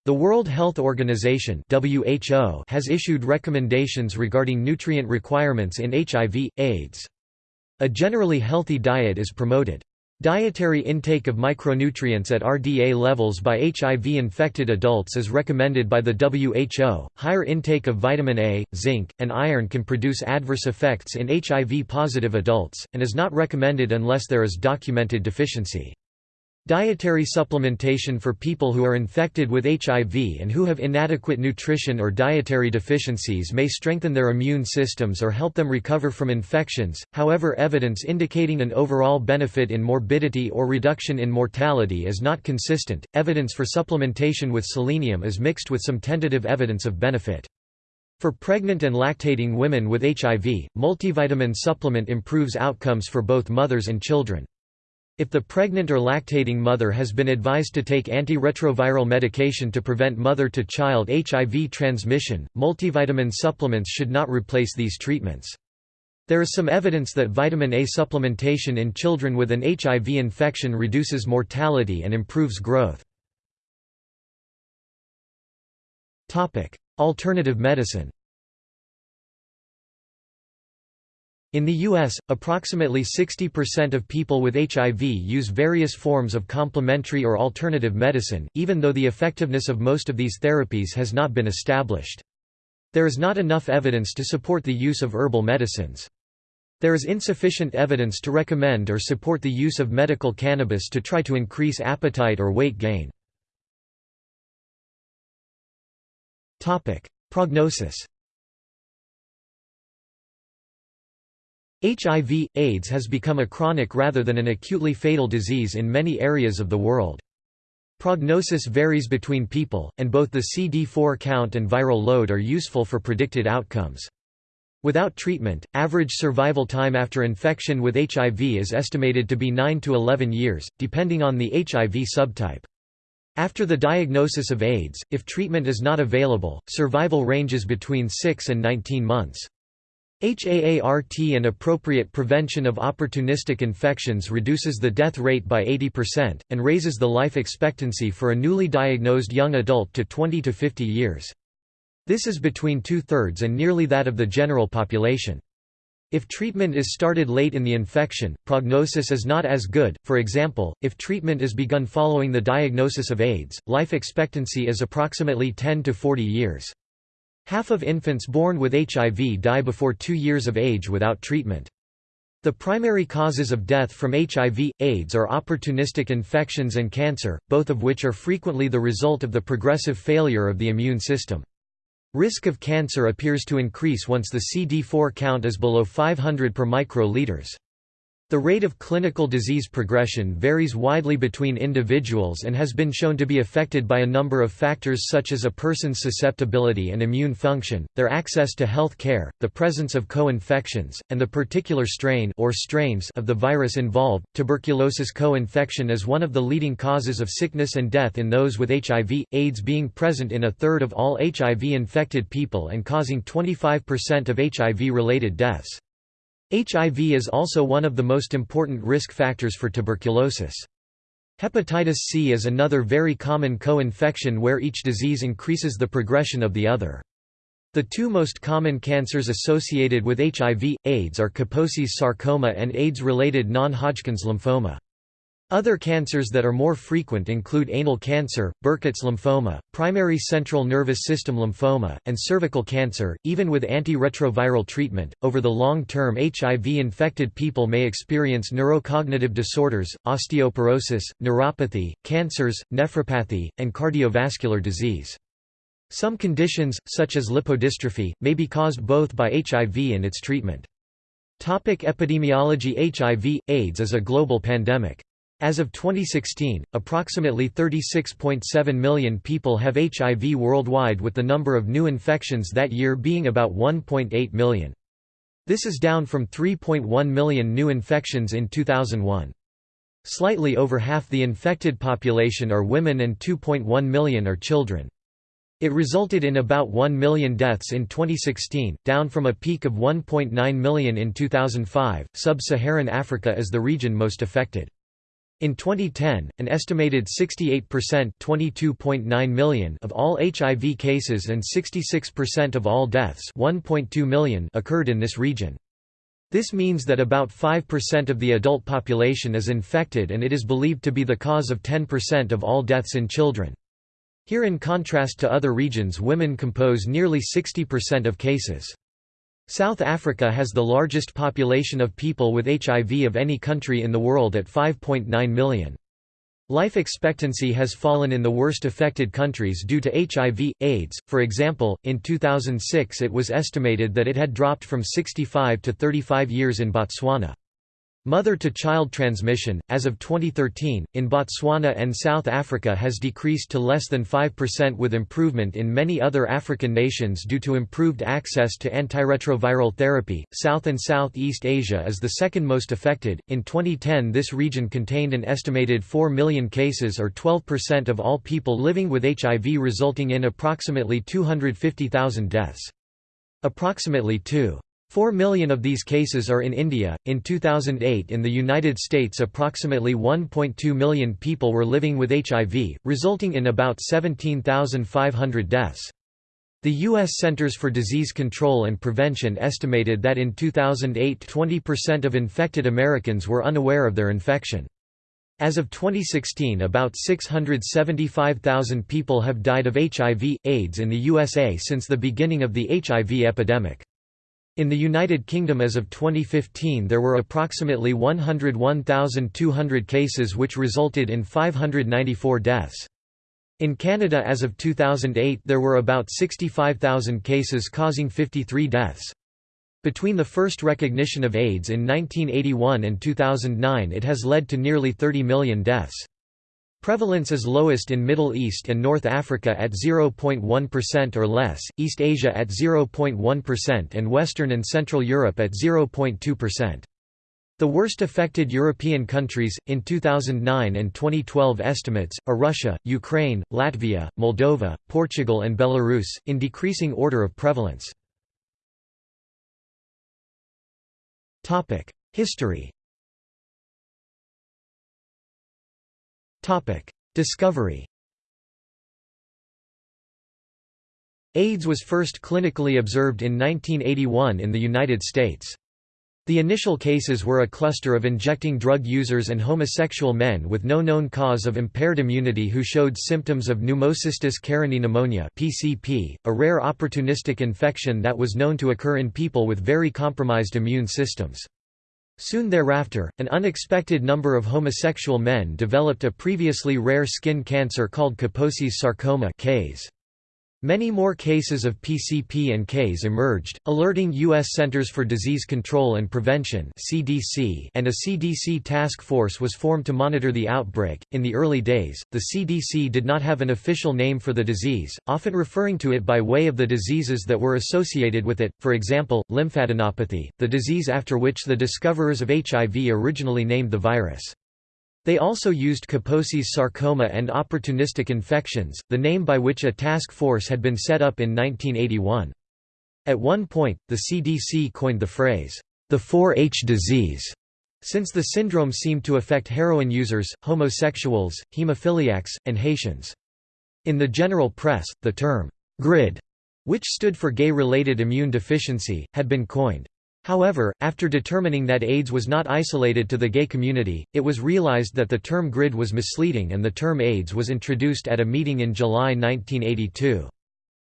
Speaker 1: The World Health Organization (WHO) has issued recommendations regarding nutrient requirements in HIV, AIDS. A generally healthy diet is promoted. Dietary intake of micronutrients at RDA levels by HIV-infected adults is recommended by the WHO. Higher intake of vitamin A, zinc, and iron can produce adverse effects in HIV-positive adults, and is not recommended unless there is documented deficiency. Dietary supplementation for people who are infected with HIV and who have inadequate nutrition or dietary deficiencies may strengthen their immune systems or help them recover from infections. However, evidence indicating an overall benefit in morbidity or reduction in mortality is not consistent. Evidence for supplementation with selenium is mixed with some tentative evidence of benefit. For pregnant and lactating women with HIV, multivitamin supplement improves outcomes for both mothers and children. If the pregnant or lactating mother has been advised to take antiretroviral medication to prevent mother-to-child HIV transmission, multivitamin supplements should not replace these treatments. There is some evidence that vitamin A supplementation in children with an HIV infection reduces mortality and improves growth. Alternative medicine In the U.S., approximately 60% of people with HIV use various forms of complementary or alternative medicine, even though the effectiveness of most of these therapies has not been established. There is not enough evidence to support the use of herbal medicines. There is insufficient evidence to recommend or support the use of medical cannabis to try to increase appetite or weight gain. Prognosis HIV, AIDS has become a chronic rather than an acutely fatal disease in many areas of the world. Prognosis varies between people, and both the CD4 count and viral load are useful for predicted outcomes. Without treatment, average survival time after infection with HIV is estimated to be 9 to 11 years, depending on the HIV subtype. After the diagnosis of AIDS, if treatment is not available, survival ranges between 6 and 19 months. HAART and appropriate prevention of opportunistic infections reduces the death rate by 80%, and raises the life expectancy for a newly diagnosed young adult to 20 to 50 years. This is between two-thirds and nearly that of the general population. If treatment is started late in the infection, prognosis is not as good, for example, if treatment is begun following the diagnosis of AIDS, life expectancy is approximately 10 to 40 years. Half of infants born with HIV die before two years of age without treatment. The primary causes of death from HIV, AIDS are opportunistic infections and cancer, both of which are frequently the result of the progressive failure of the immune system. Risk of cancer appears to increase once the CD4 count is below 500 per microliters. The rate of clinical disease progression varies widely between individuals and has been shown to be affected by a number of factors such as a person's susceptibility and immune function, their access to health care, the presence of co-infections, and the particular strain or strains of the virus involved. Tuberculosis co-infection is one of the leading causes of sickness and death in those with HIV, AIDS being present in a third of all HIV-infected people and causing 25% of HIV-related deaths. HIV is also one of the most important risk factors for tuberculosis. Hepatitis C is another very common co-infection where each disease increases the progression of the other. The two most common cancers associated with HIV, AIDS are Kaposi's sarcoma and AIDS-related non-Hodgkin's lymphoma. Other cancers that are more frequent include anal cancer, Burkitt's lymphoma, primary central nervous system lymphoma, and cervical cancer. Even with antiretroviral treatment, over the long term, HIV infected people may experience neurocognitive disorders, osteoporosis, neuropathy, cancers, nephropathy, and cardiovascular disease. Some conditions, such as lipodystrophy, may be caused both by HIV and its treatment. Topic epidemiology HIV, AIDS is a global pandemic. As of 2016, approximately 36.7 million people have HIV worldwide with the number of new infections that year being about 1.8 million. This is down from 3.1 million new infections in 2001. Slightly over half the infected population are women and 2.1 million are children. It resulted in about 1 million deaths in 2016, down from a peak of 1.9 million in 2005. Sub Saharan Africa is the region most affected. In 2010, an estimated 68% million of all HIV cases and 66% of all deaths million occurred in this region. This means that about 5% of the adult population is infected and it is believed to be the cause of 10% of all deaths in children. Here in contrast to other regions women compose nearly 60% of cases. South Africa has the largest population of people with HIV of any country in the world at 5.9 million. Life expectancy has fallen in the worst affected countries due to HIV, AIDS. For example, in 2006 it was estimated that it had dropped from 65 to 35 years in Botswana. Mother-to-child transmission, as of 2013, in Botswana and South Africa has decreased to less than 5% with improvement in many other African nations due to improved access to antiretroviral therapy. South and Southeast Asia is the second most affected. In 2010, this region contained an estimated 4 million cases or 12% of all people living with HIV, resulting in approximately 250,000 deaths. Approximately 2. 4 million of these cases are in India. In 2008, in the United States, approximately 1.2 million people were living with HIV, resulting in about 17,500 deaths. The U.S. Centers for Disease Control and Prevention estimated that in 2008 20% of infected Americans were unaware of their infection. As of 2016 about 675,000 people have died of HIV, AIDS in the USA since the beginning of the HIV epidemic. In the United Kingdom as of 2015 there were approximately 101,200 cases which resulted in 594 deaths. In Canada as of 2008 there were about 65,000 cases causing 53 deaths. Between the first recognition of AIDS in 1981 and 2009 it has led to nearly 30 million deaths. Prevalence is lowest in Middle East and North Africa at 0.1% or less, East Asia at 0.1% and Western and Central Europe at 0.2%. The worst affected European countries, in 2009 and 2012 estimates, are Russia, Ukraine, Latvia, Moldova, Portugal and Belarus, in decreasing order of prevalence. History Discovery AIDS was first clinically observed in 1981 in the United States. The initial cases were a cluster of injecting drug users and homosexual men with no known cause of impaired immunity who showed symptoms of pneumocystis carinii pneumonia (PCP), a rare opportunistic infection that was known to occur in people with very compromised immune systems. Soon thereafter, an unexpected number of homosexual men developed a previously rare skin cancer called Kaposi's sarcoma (KAS). Many more cases of PCP and Ks emerged, alerting U.S. Centers for Disease Control and Prevention (CDC), and a CDC task force was formed to monitor the outbreak. In the early days, the CDC did not have an official name for the disease, often referring to it by way of the diseases that were associated with it. For example, lymphadenopathy, the disease after which the discoverers of HIV originally named the virus. They also used Kaposi's sarcoma and opportunistic infections, the name by which a task force had been set up in 1981. At one point, the CDC coined the phrase, the 4-H disease, since the syndrome seemed to affect heroin users, homosexuals, hemophiliacs, and Haitians. In the general press, the term, GRID, which stood for gay-related immune deficiency, had been coined. However, after determining that AIDS was not isolated to the gay community, it was realized that the term GRID was misleading and the term AIDS was introduced at a meeting in July 1982.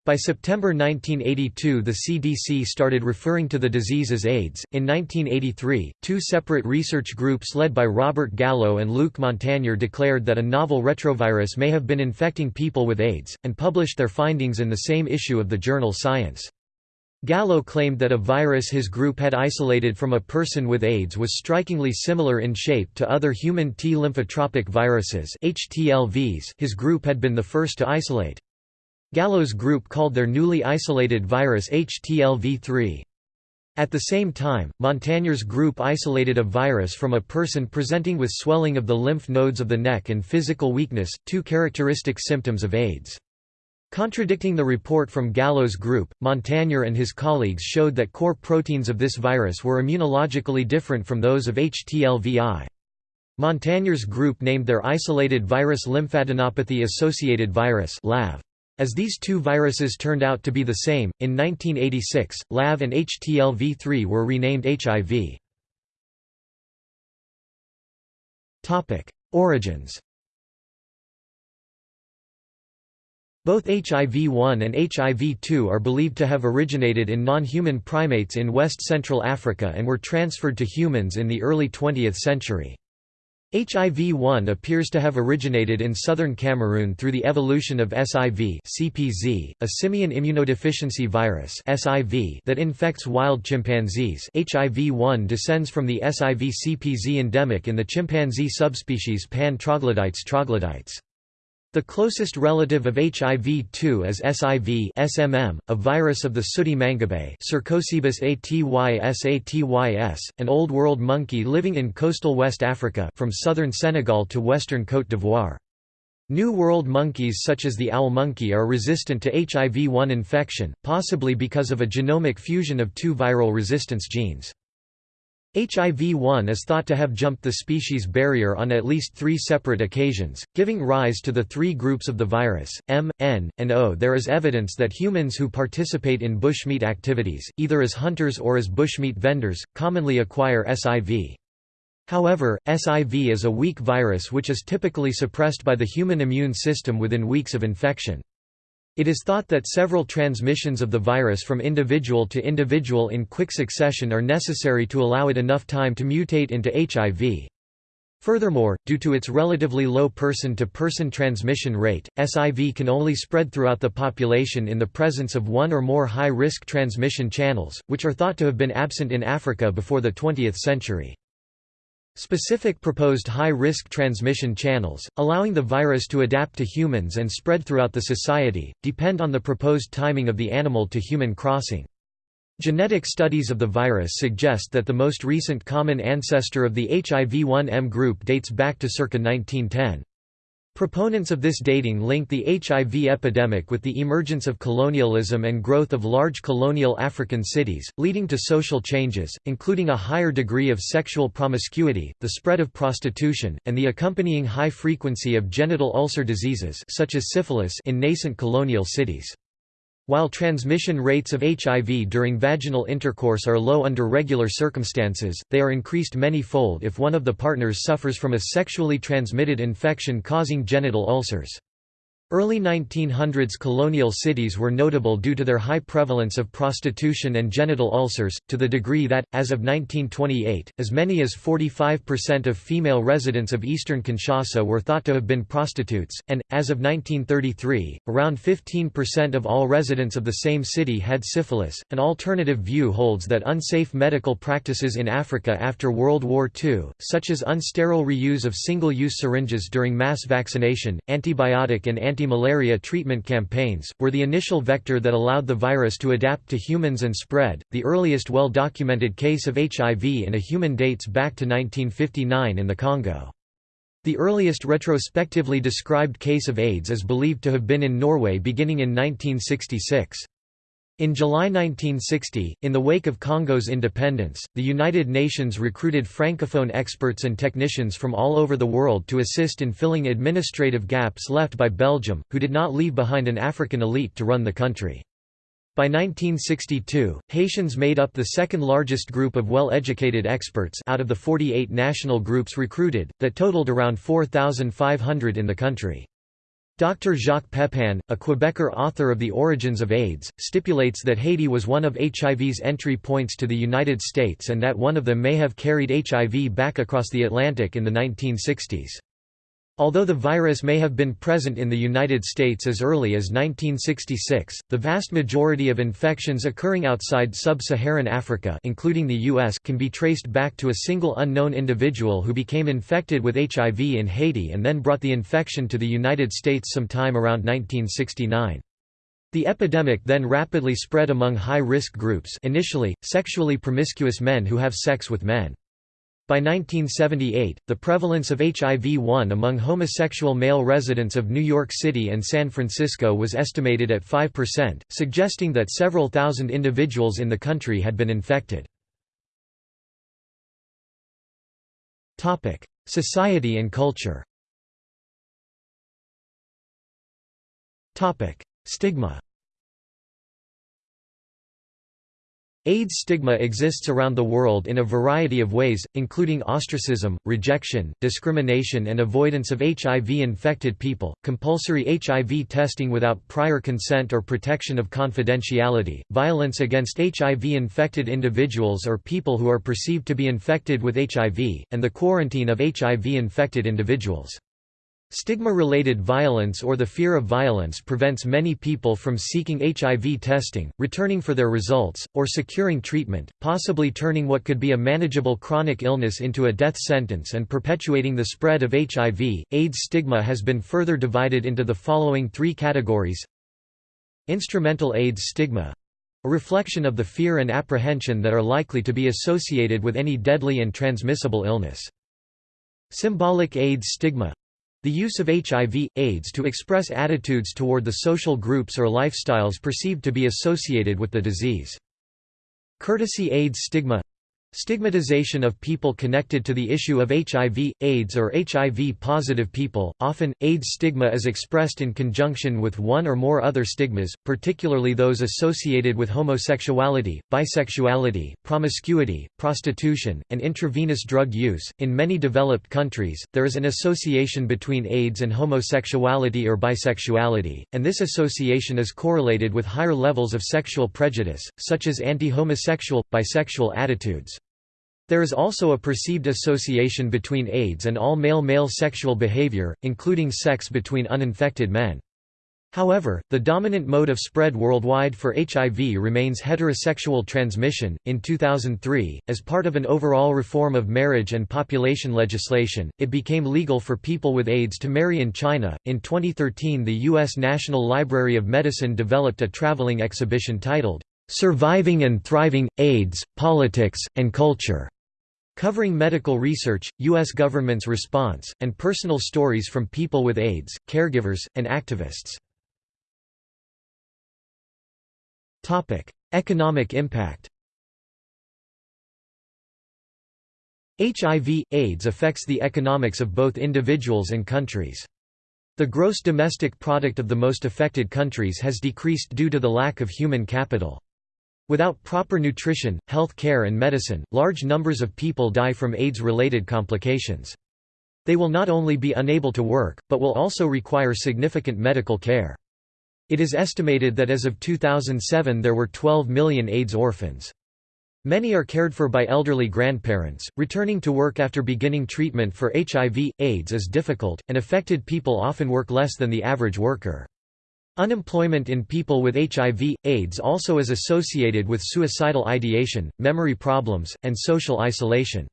Speaker 1: By September 1982, the CDC started referring to the disease as AIDS. In 1983, two separate research groups led by Robert Gallo and Luc Montagnier declared that a novel retrovirus may have been infecting people with AIDS, and published their findings in the same issue of the journal Science. Gallo claimed that a virus his group had isolated from a person with AIDS was strikingly similar in shape to other human T lymphotropic viruses HTLVs his group had been the first to isolate. Gallo's group called their newly isolated virus HTLV3. At the same time, Montagnier's group isolated a virus from a person presenting with swelling of the lymph nodes of the neck and physical weakness, two characteristic symptoms of AIDS. Contradicting the report from Gallo's group, Montagnier and his colleagues showed that core proteins of this virus were immunologically different from those of HTLVI. Montagnier's group named their isolated virus lymphadenopathy-associated virus LAV. As these two viruses turned out to be the same, in 1986, LAV and HTLV3 were renamed HIV. Origins Both HIV-1 and HIV-2 are believed to have originated in non-human primates in West Central Africa and were transferred to humans in the early 20th century. HIV-1 appears to have originated in southern Cameroon through the evolution of SIV CPZ, a simian immunodeficiency virus SIV that infects wild chimpanzees HIV-1 descends from the SIV-CPZ endemic in the chimpanzee subspecies Pan troglodytes troglodytes. The closest relative of HIV-2 is SIV SMM, a virus of the sooty mangabey Cercocebus atys an Old World monkey living in coastal West Africa from southern Senegal to western Côte d'Ivoire. New World monkeys such as the owl monkey are resistant to HIV-1 infection, possibly because of a genomic fusion of two viral resistance genes. HIV-1 is thought to have jumped the species barrier on at least three separate occasions, giving rise to the three groups of the virus, M, N, and O. There is evidence that humans who participate in bushmeat activities, either as hunters or as bushmeat vendors, commonly acquire SIV. However, SIV is a weak virus which is typically suppressed by the human immune system within weeks of infection. It is thought that several transmissions of the virus from individual to individual in quick succession are necessary to allow it enough time to mutate into HIV. Furthermore, due to its relatively low person-to-person -person transmission rate, SIV can only spread throughout the population in the presence of one or more high-risk transmission channels, which are thought to have been absent in Africa before the 20th century. Specific proposed high-risk transmission channels, allowing the virus to adapt to humans and spread throughout the society, depend on the proposed timing of the animal-to-human crossing. Genetic studies of the virus suggest that the most recent common ancestor of the HIV-1M group dates back to circa 1910. Proponents of this dating link the HIV epidemic with the emergence of colonialism and growth of large colonial African cities, leading to social changes, including a higher degree of sexual promiscuity, the spread of prostitution, and the accompanying high frequency of genital ulcer diseases such as syphilis in nascent colonial cities. While transmission rates of HIV during vaginal intercourse are low under regular circumstances, they are increased many-fold if one of the partners suffers from a sexually transmitted infection causing genital ulcers. Early 1900s colonial cities were notable due to their high prevalence of prostitution and genital ulcers, to the degree that, as of 1928, as many as 45% of female residents of eastern Kinshasa were thought to have been prostitutes, and, as of 1933, around 15% of all residents of the same city had syphilis. An alternative view holds that unsafe medical practices in Africa after World War II, such as unsterile reuse of single use syringes during mass vaccination, antibiotic and anti anti-malaria treatment campaigns, were the initial vector that allowed the virus to adapt to humans and spread. The earliest well-documented case of HIV in a human dates back to 1959 in the Congo. The earliest retrospectively described case of AIDS is believed to have been in Norway beginning in 1966. In July 1960, in the wake of Congo's independence, the United Nations recruited francophone experts and technicians from all over the world to assist in filling administrative gaps left by Belgium, who did not leave behind an African elite to run the country. By 1962, Haitians made up the second largest group of well-educated experts out of the 48 national groups recruited, that totaled around 4,500 in the country. Dr. Jacques Pepin, a Quebecer author of The Origins of AIDS, stipulates that Haiti was one of HIV's entry points to the United States and that one of them may have carried HIV back across the Atlantic in the 1960s. Although the virus may have been present in the United States as early as 1966, the vast majority of infections occurring outside sub-Saharan Africa including the US can be traced back to a single unknown individual who became infected with HIV in Haiti and then brought the infection to the United States sometime around 1969. The epidemic then rapidly spread among high-risk groups initially, sexually promiscuous men who have sex with men. By 1978, the prevalence of HIV-1 among homosexual male residents of New York City and San Francisco was estimated at 5%, suggesting that several thousand individuals in the country had been infected. Society and culture Stigma AIDS stigma exists around the world in a variety of ways, including ostracism, rejection, discrimination and avoidance of HIV-infected people, compulsory HIV testing without prior consent or protection of confidentiality, violence against HIV-infected individuals or people who are perceived to be infected with HIV, and the quarantine of HIV-infected individuals. Stigma-related violence or the fear of violence prevents many people from seeking HIV testing, returning for their results, or securing treatment, possibly turning what could be a manageable chronic illness into a death sentence and perpetuating the spread of HIV. AIDS stigma has been further divided into the following three categories Instrumental AIDS stigma a reflection of the fear and apprehension that are likely to be associated with any deadly and transmissible illness. Symbolic AIDS stigma the use of HIV, AIDS to express attitudes toward the social groups or lifestyles perceived to be associated with the disease. Courtesy AIDS stigma Stigmatization of people connected to the issue of HIV, AIDS or HIV-positive people, often, AIDS stigma is expressed in conjunction with one or more other stigmas, particularly those associated with homosexuality, bisexuality, promiscuity, prostitution, and intravenous drug use. In many developed countries, there is an association between AIDS and homosexuality or bisexuality, and this association is correlated with higher levels of sexual prejudice, such as anti-homosexual, bisexual attitudes. There is also a perceived association between AIDS and all male-male sexual behavior, including sex between uninfected men. However, the dominant mode of spread worldwide for HIV remains heterosexual transmission. In 2003, as part of an overall reform of marriage and population legislation, it became legal for people with AIDS to marry in China. In 2013, the U.S. National Library of Medicine developed a traveling exhibition titled, Surviving and Thriving AIDS, Politics, and Culture covering medical research, U.S. government's response, and personal stories from people with AIDS, caregivers, and activists. Economic impact HIV, AIDS affects the economics of both individuals and countries. The gross domestic product of the most affected countries has decreased due to the lack of human capital. Without proper nutrition, health care and medicine, large numbers of people die from AIDS-related complications. They will not only be unable to work, but will also require significant medical care. It is estimated that as of 2007 there were 12 million AIDS orphans. Many are cared for by elderly grandparents. Returning to work after beginning treatment for HIV, AIDS is difficult, and affected people often work less than the average worker. Unemployment in people with HIV, AIDS also is associated with suicidal ideation, memory problems, and social isolation.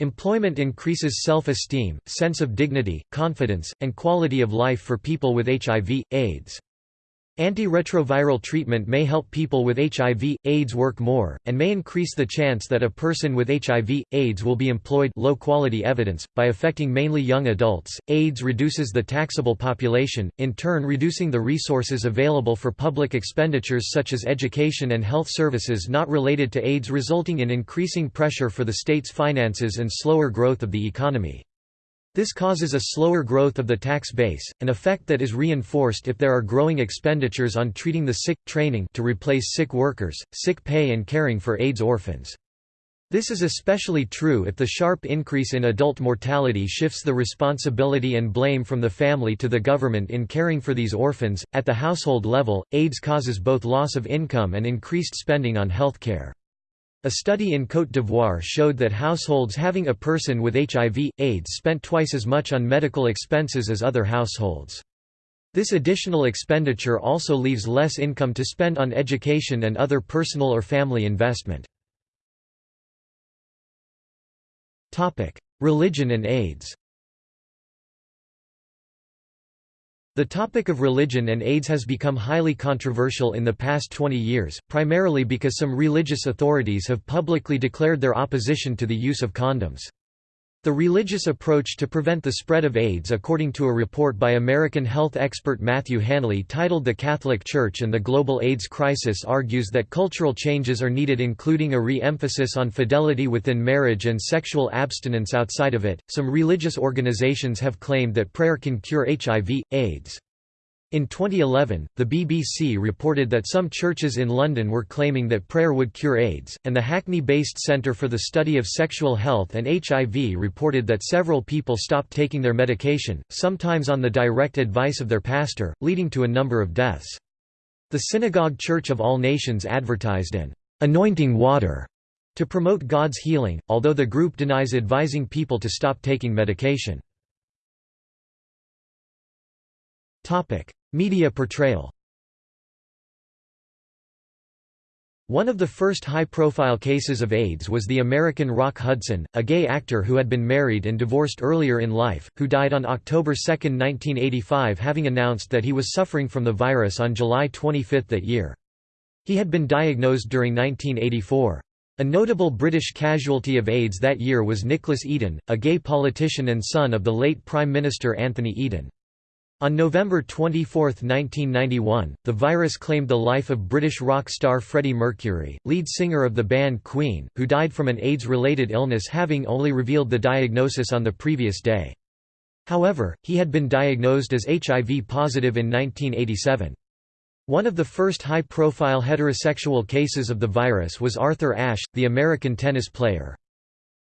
Speaker 1: Employment increases self-esteem, sense of dignity, confidence, and quality of life for people with HIV, AIDS. Antiretroviral treatment may help people with HIV, AIDS work more, and may increase the chance that a person with HIV, AIDS will be employed low quality evidence, by affecting mainly young adults. AIDS reduces the taxable population, in turn reducing the resources available for public expenditures such as education and health services not related to AIDS resulting in increasing pressure for the state's finances and slower growth of the economy. This causes a slower growth of the tax base, an effect that is reinforced if there are growing expenditures on treating the sick, training to replace sick workers, sick pay and caring for AIDS orphans. This is especially true if the sharp increase in adult mortality shifts the responsibility and blame from the family to the government in caring for these orphans. At the household level, AIDS causes both loss of income and increased spending on health care. A study in Côte d'Ivoire showed that households having a person with HIV, AIDS spent twice as much on medical expenses as other households. This additional expenditure also leaves less income to spend on education and other personal or family investment. Religion and AIDS The topic of religion and AIDS has become highly controversial in the past 20 years, primarily because some religious authorities have publicly declared their opposition to the use of condoms. The religious approach to prevent the spread of AIDS according to a report by American health expert Matthew Hanley titled The Catholic Church and the Global AIDS Crisis argues that cultural changes are needed including a re-emphasis on fidelity within marriage and sexual abstinence outside of it. Some religious organizations have claimed that prayer can cure HIV, AIDS. In 2011, the BBC reported that some churches in London were claiming that prayer would cure AIDS, and the Hackney-based Centre for the Study of Sexual Health and HIV reported that several people stopped taking their medication, sometimes on the direct advice of their pastor, leading to a number of deaths. The Synagogue Church of All Nations advertised an anointing water to promote God's healing, although the group denies advising people to stop taking medication. Media portrayal One of the first high-profile cases of AIDS was the American Rock Hudson, a gay actor who had been married and divorced earlier in life, who died on October 2, 1985 having announced that he was suffering from the virus on July 25 that year. He had been diagnosed during 1984. A notable British casualty of AIDS that year was Nicholas Eden, a gay politician and son of the late Prime Minister Anthony Eden. On November 24, 1991, the virus claimed the life of British rock star Freddie Mercury, lead singer of the band Queen, who died from an AIDS-related illness having only revealed the diagnosis on the previous day. However, he had been diagnosed as HIV positive in 1987. One of the first high-profile heterosexual cases of the virus was Arthur Ashe, the American tennis player.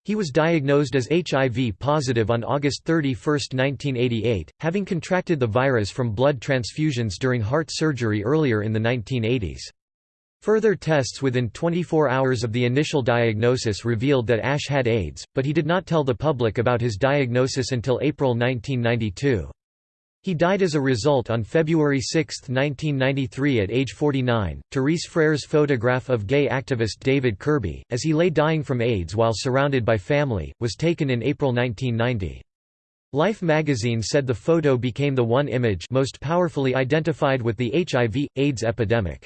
Speaker 1: He was diagnosed as HIV positive on August 31, 1988, having contracted the virus from blood transfusions during heart surgery earlier in the 1980s. Further tests within 24 hours of the initial diagnosis revealed that Ashe had AIDS, but he did not tell the public about his diagnosis until April 1992. He died as a result on February 6, 1993 at age 49. Therese Frare's photograph of gay activist David Kirby, as he lay dying from AIDS while surrounded by family, was taken in April 1990. Life magazine said the photo became the one image most powerfully identified with the HIV, AIDS epidemic.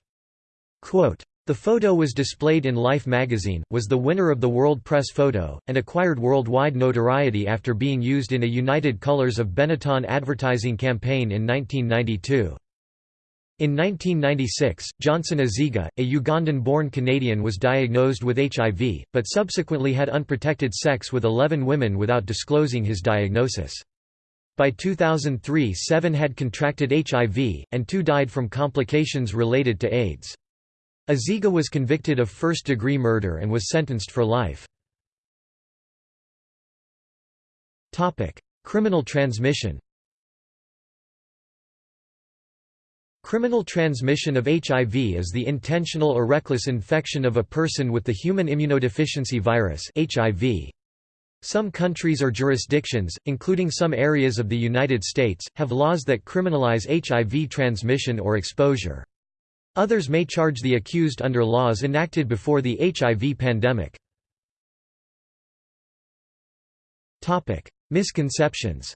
Speaker 1: Quote, the photo was displayed in Life magazine, was the winner of the World Press Photo, and acquired worldwide notoriety after being used in a United Colors of Benetton advertising campaign in 1992. In 1996, Johnson Aziga, a Ugandan-born Canadian was diagnosed with HIV, but subsequently had unprotected sex with 11 women without disclosing his diagnosis. By 2003 seven had contracted HIV, and two died from complications related to AIDS. Aziga was convicted of first-degree murder and was sentenced for life. Criminal transmission Criminal transmission of HIV is the intentional or reckless infection of a person with the human immunodeficiency virus HIV. Some countries or jurisdictions, including some areas of the United States, have laws that criminalize HIV transmission or exposure. Others may charge the accused under laws enacted before the HIV pandemic. Misconceptions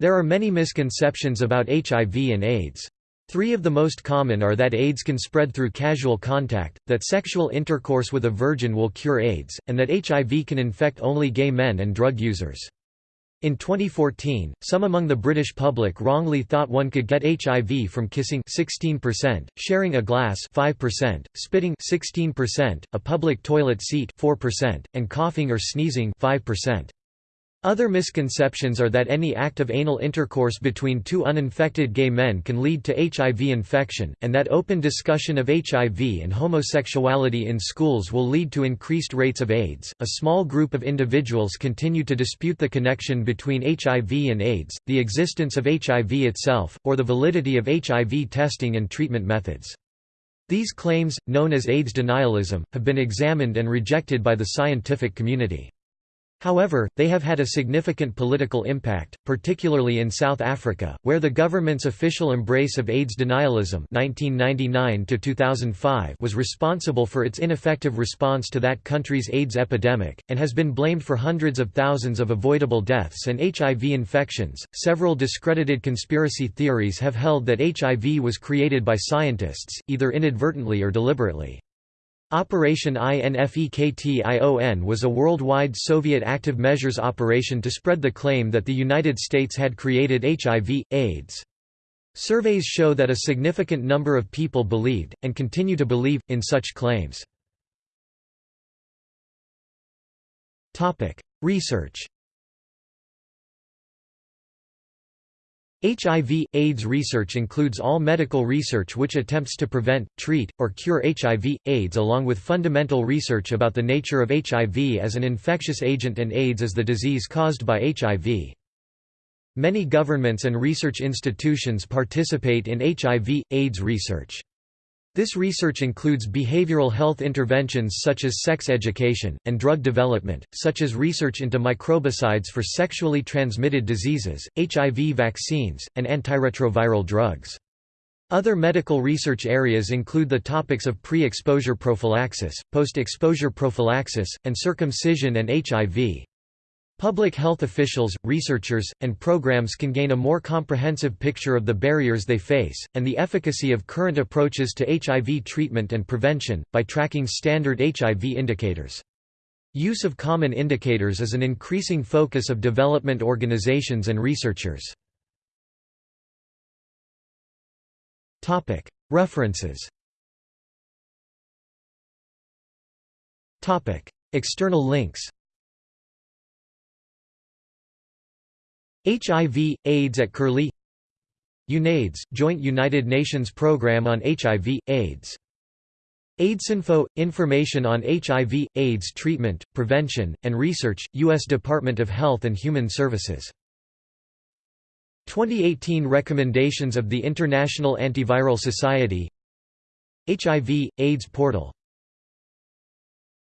Speaker 1: There are many misconceptions about HIV and AIDS. Three of the most common are that AIDS can spread through casual contact, that sexual intercourse with a virgin will cure AIDS, and that HIV can infect only gay men and drug users. In 2014, some among the British public wrongly thought one could get HIV from kissing 16%, sharing a glass 5%, spitting 16%, a public toilet seat 4%, and coughing or sneezing 5%. Other misconceptions are that any act of anal intercourse between two uninfected gay men can lead to HIV infection, and that open discussion of HIV and homosexuality in schools will lead to increased rates of AIDS. A small group of individuals continue to dispute the connection between HIV and AIDS, the existence of HIV itself, or the validity of HIV testing and treatment methods. These claims, known as AIDS denialism, have been examined and rejected by the scientific community. However, they have had a significant political impact, particularly in South Africa, where the government's official embrace of AIDS denialism 1999 was responsible for its ineffective response to that country's AIDS epidemic, and has been blamed for hundreds of thousands of avoidable deaths and HIV infections. Several discredited conspiracy theories have held that HIV was created by scientists, either inadvertently or deliberately. Operation INFEKTION was a worldwide Soviet active measures operation to spread the claim that the United States had created HIV, AIDS. Surveys show that a significant number of people believed, and continue to believe, in such claims. Research HIV, AIDS research includes all medical research which attempts to prevent, treat, or cure HIV, AIDS along with fundamental research about the nature of HIV as an infectious agent and AIDS as the disease caused by HIV. Many governments and research institutions participate in HIV, AIDS research. This research includes behavioral health interventions such as sex education, and drug development, such as research into microbicides for sexually transmitted diseases, HIV vaccines, and antiretroviral drugs. Other medical research areas include the topics of pre-exposure prophylaxis, post-exposure prophylaxis, and circumcision and HIV. Public health officials, researchers, and programs can gain a more comprehensive picture of the barriers they face, and the efficacy of current approaches to HIV treatment and prevention, by tracking standard HIV indicators. Use of common indicators is an increasing focus of development organizations and researchers. References External links HIV, AIDS at Curlie UNAIDS, Joint United Nations Programme on HIV, AIDS. AIDSinfo – Information on HIV, AIDS treatment, prevention, and research, U.S. Department of Health and Human Services. 2018 Recommendations of the International Antiviral Society HIV, AIDS portal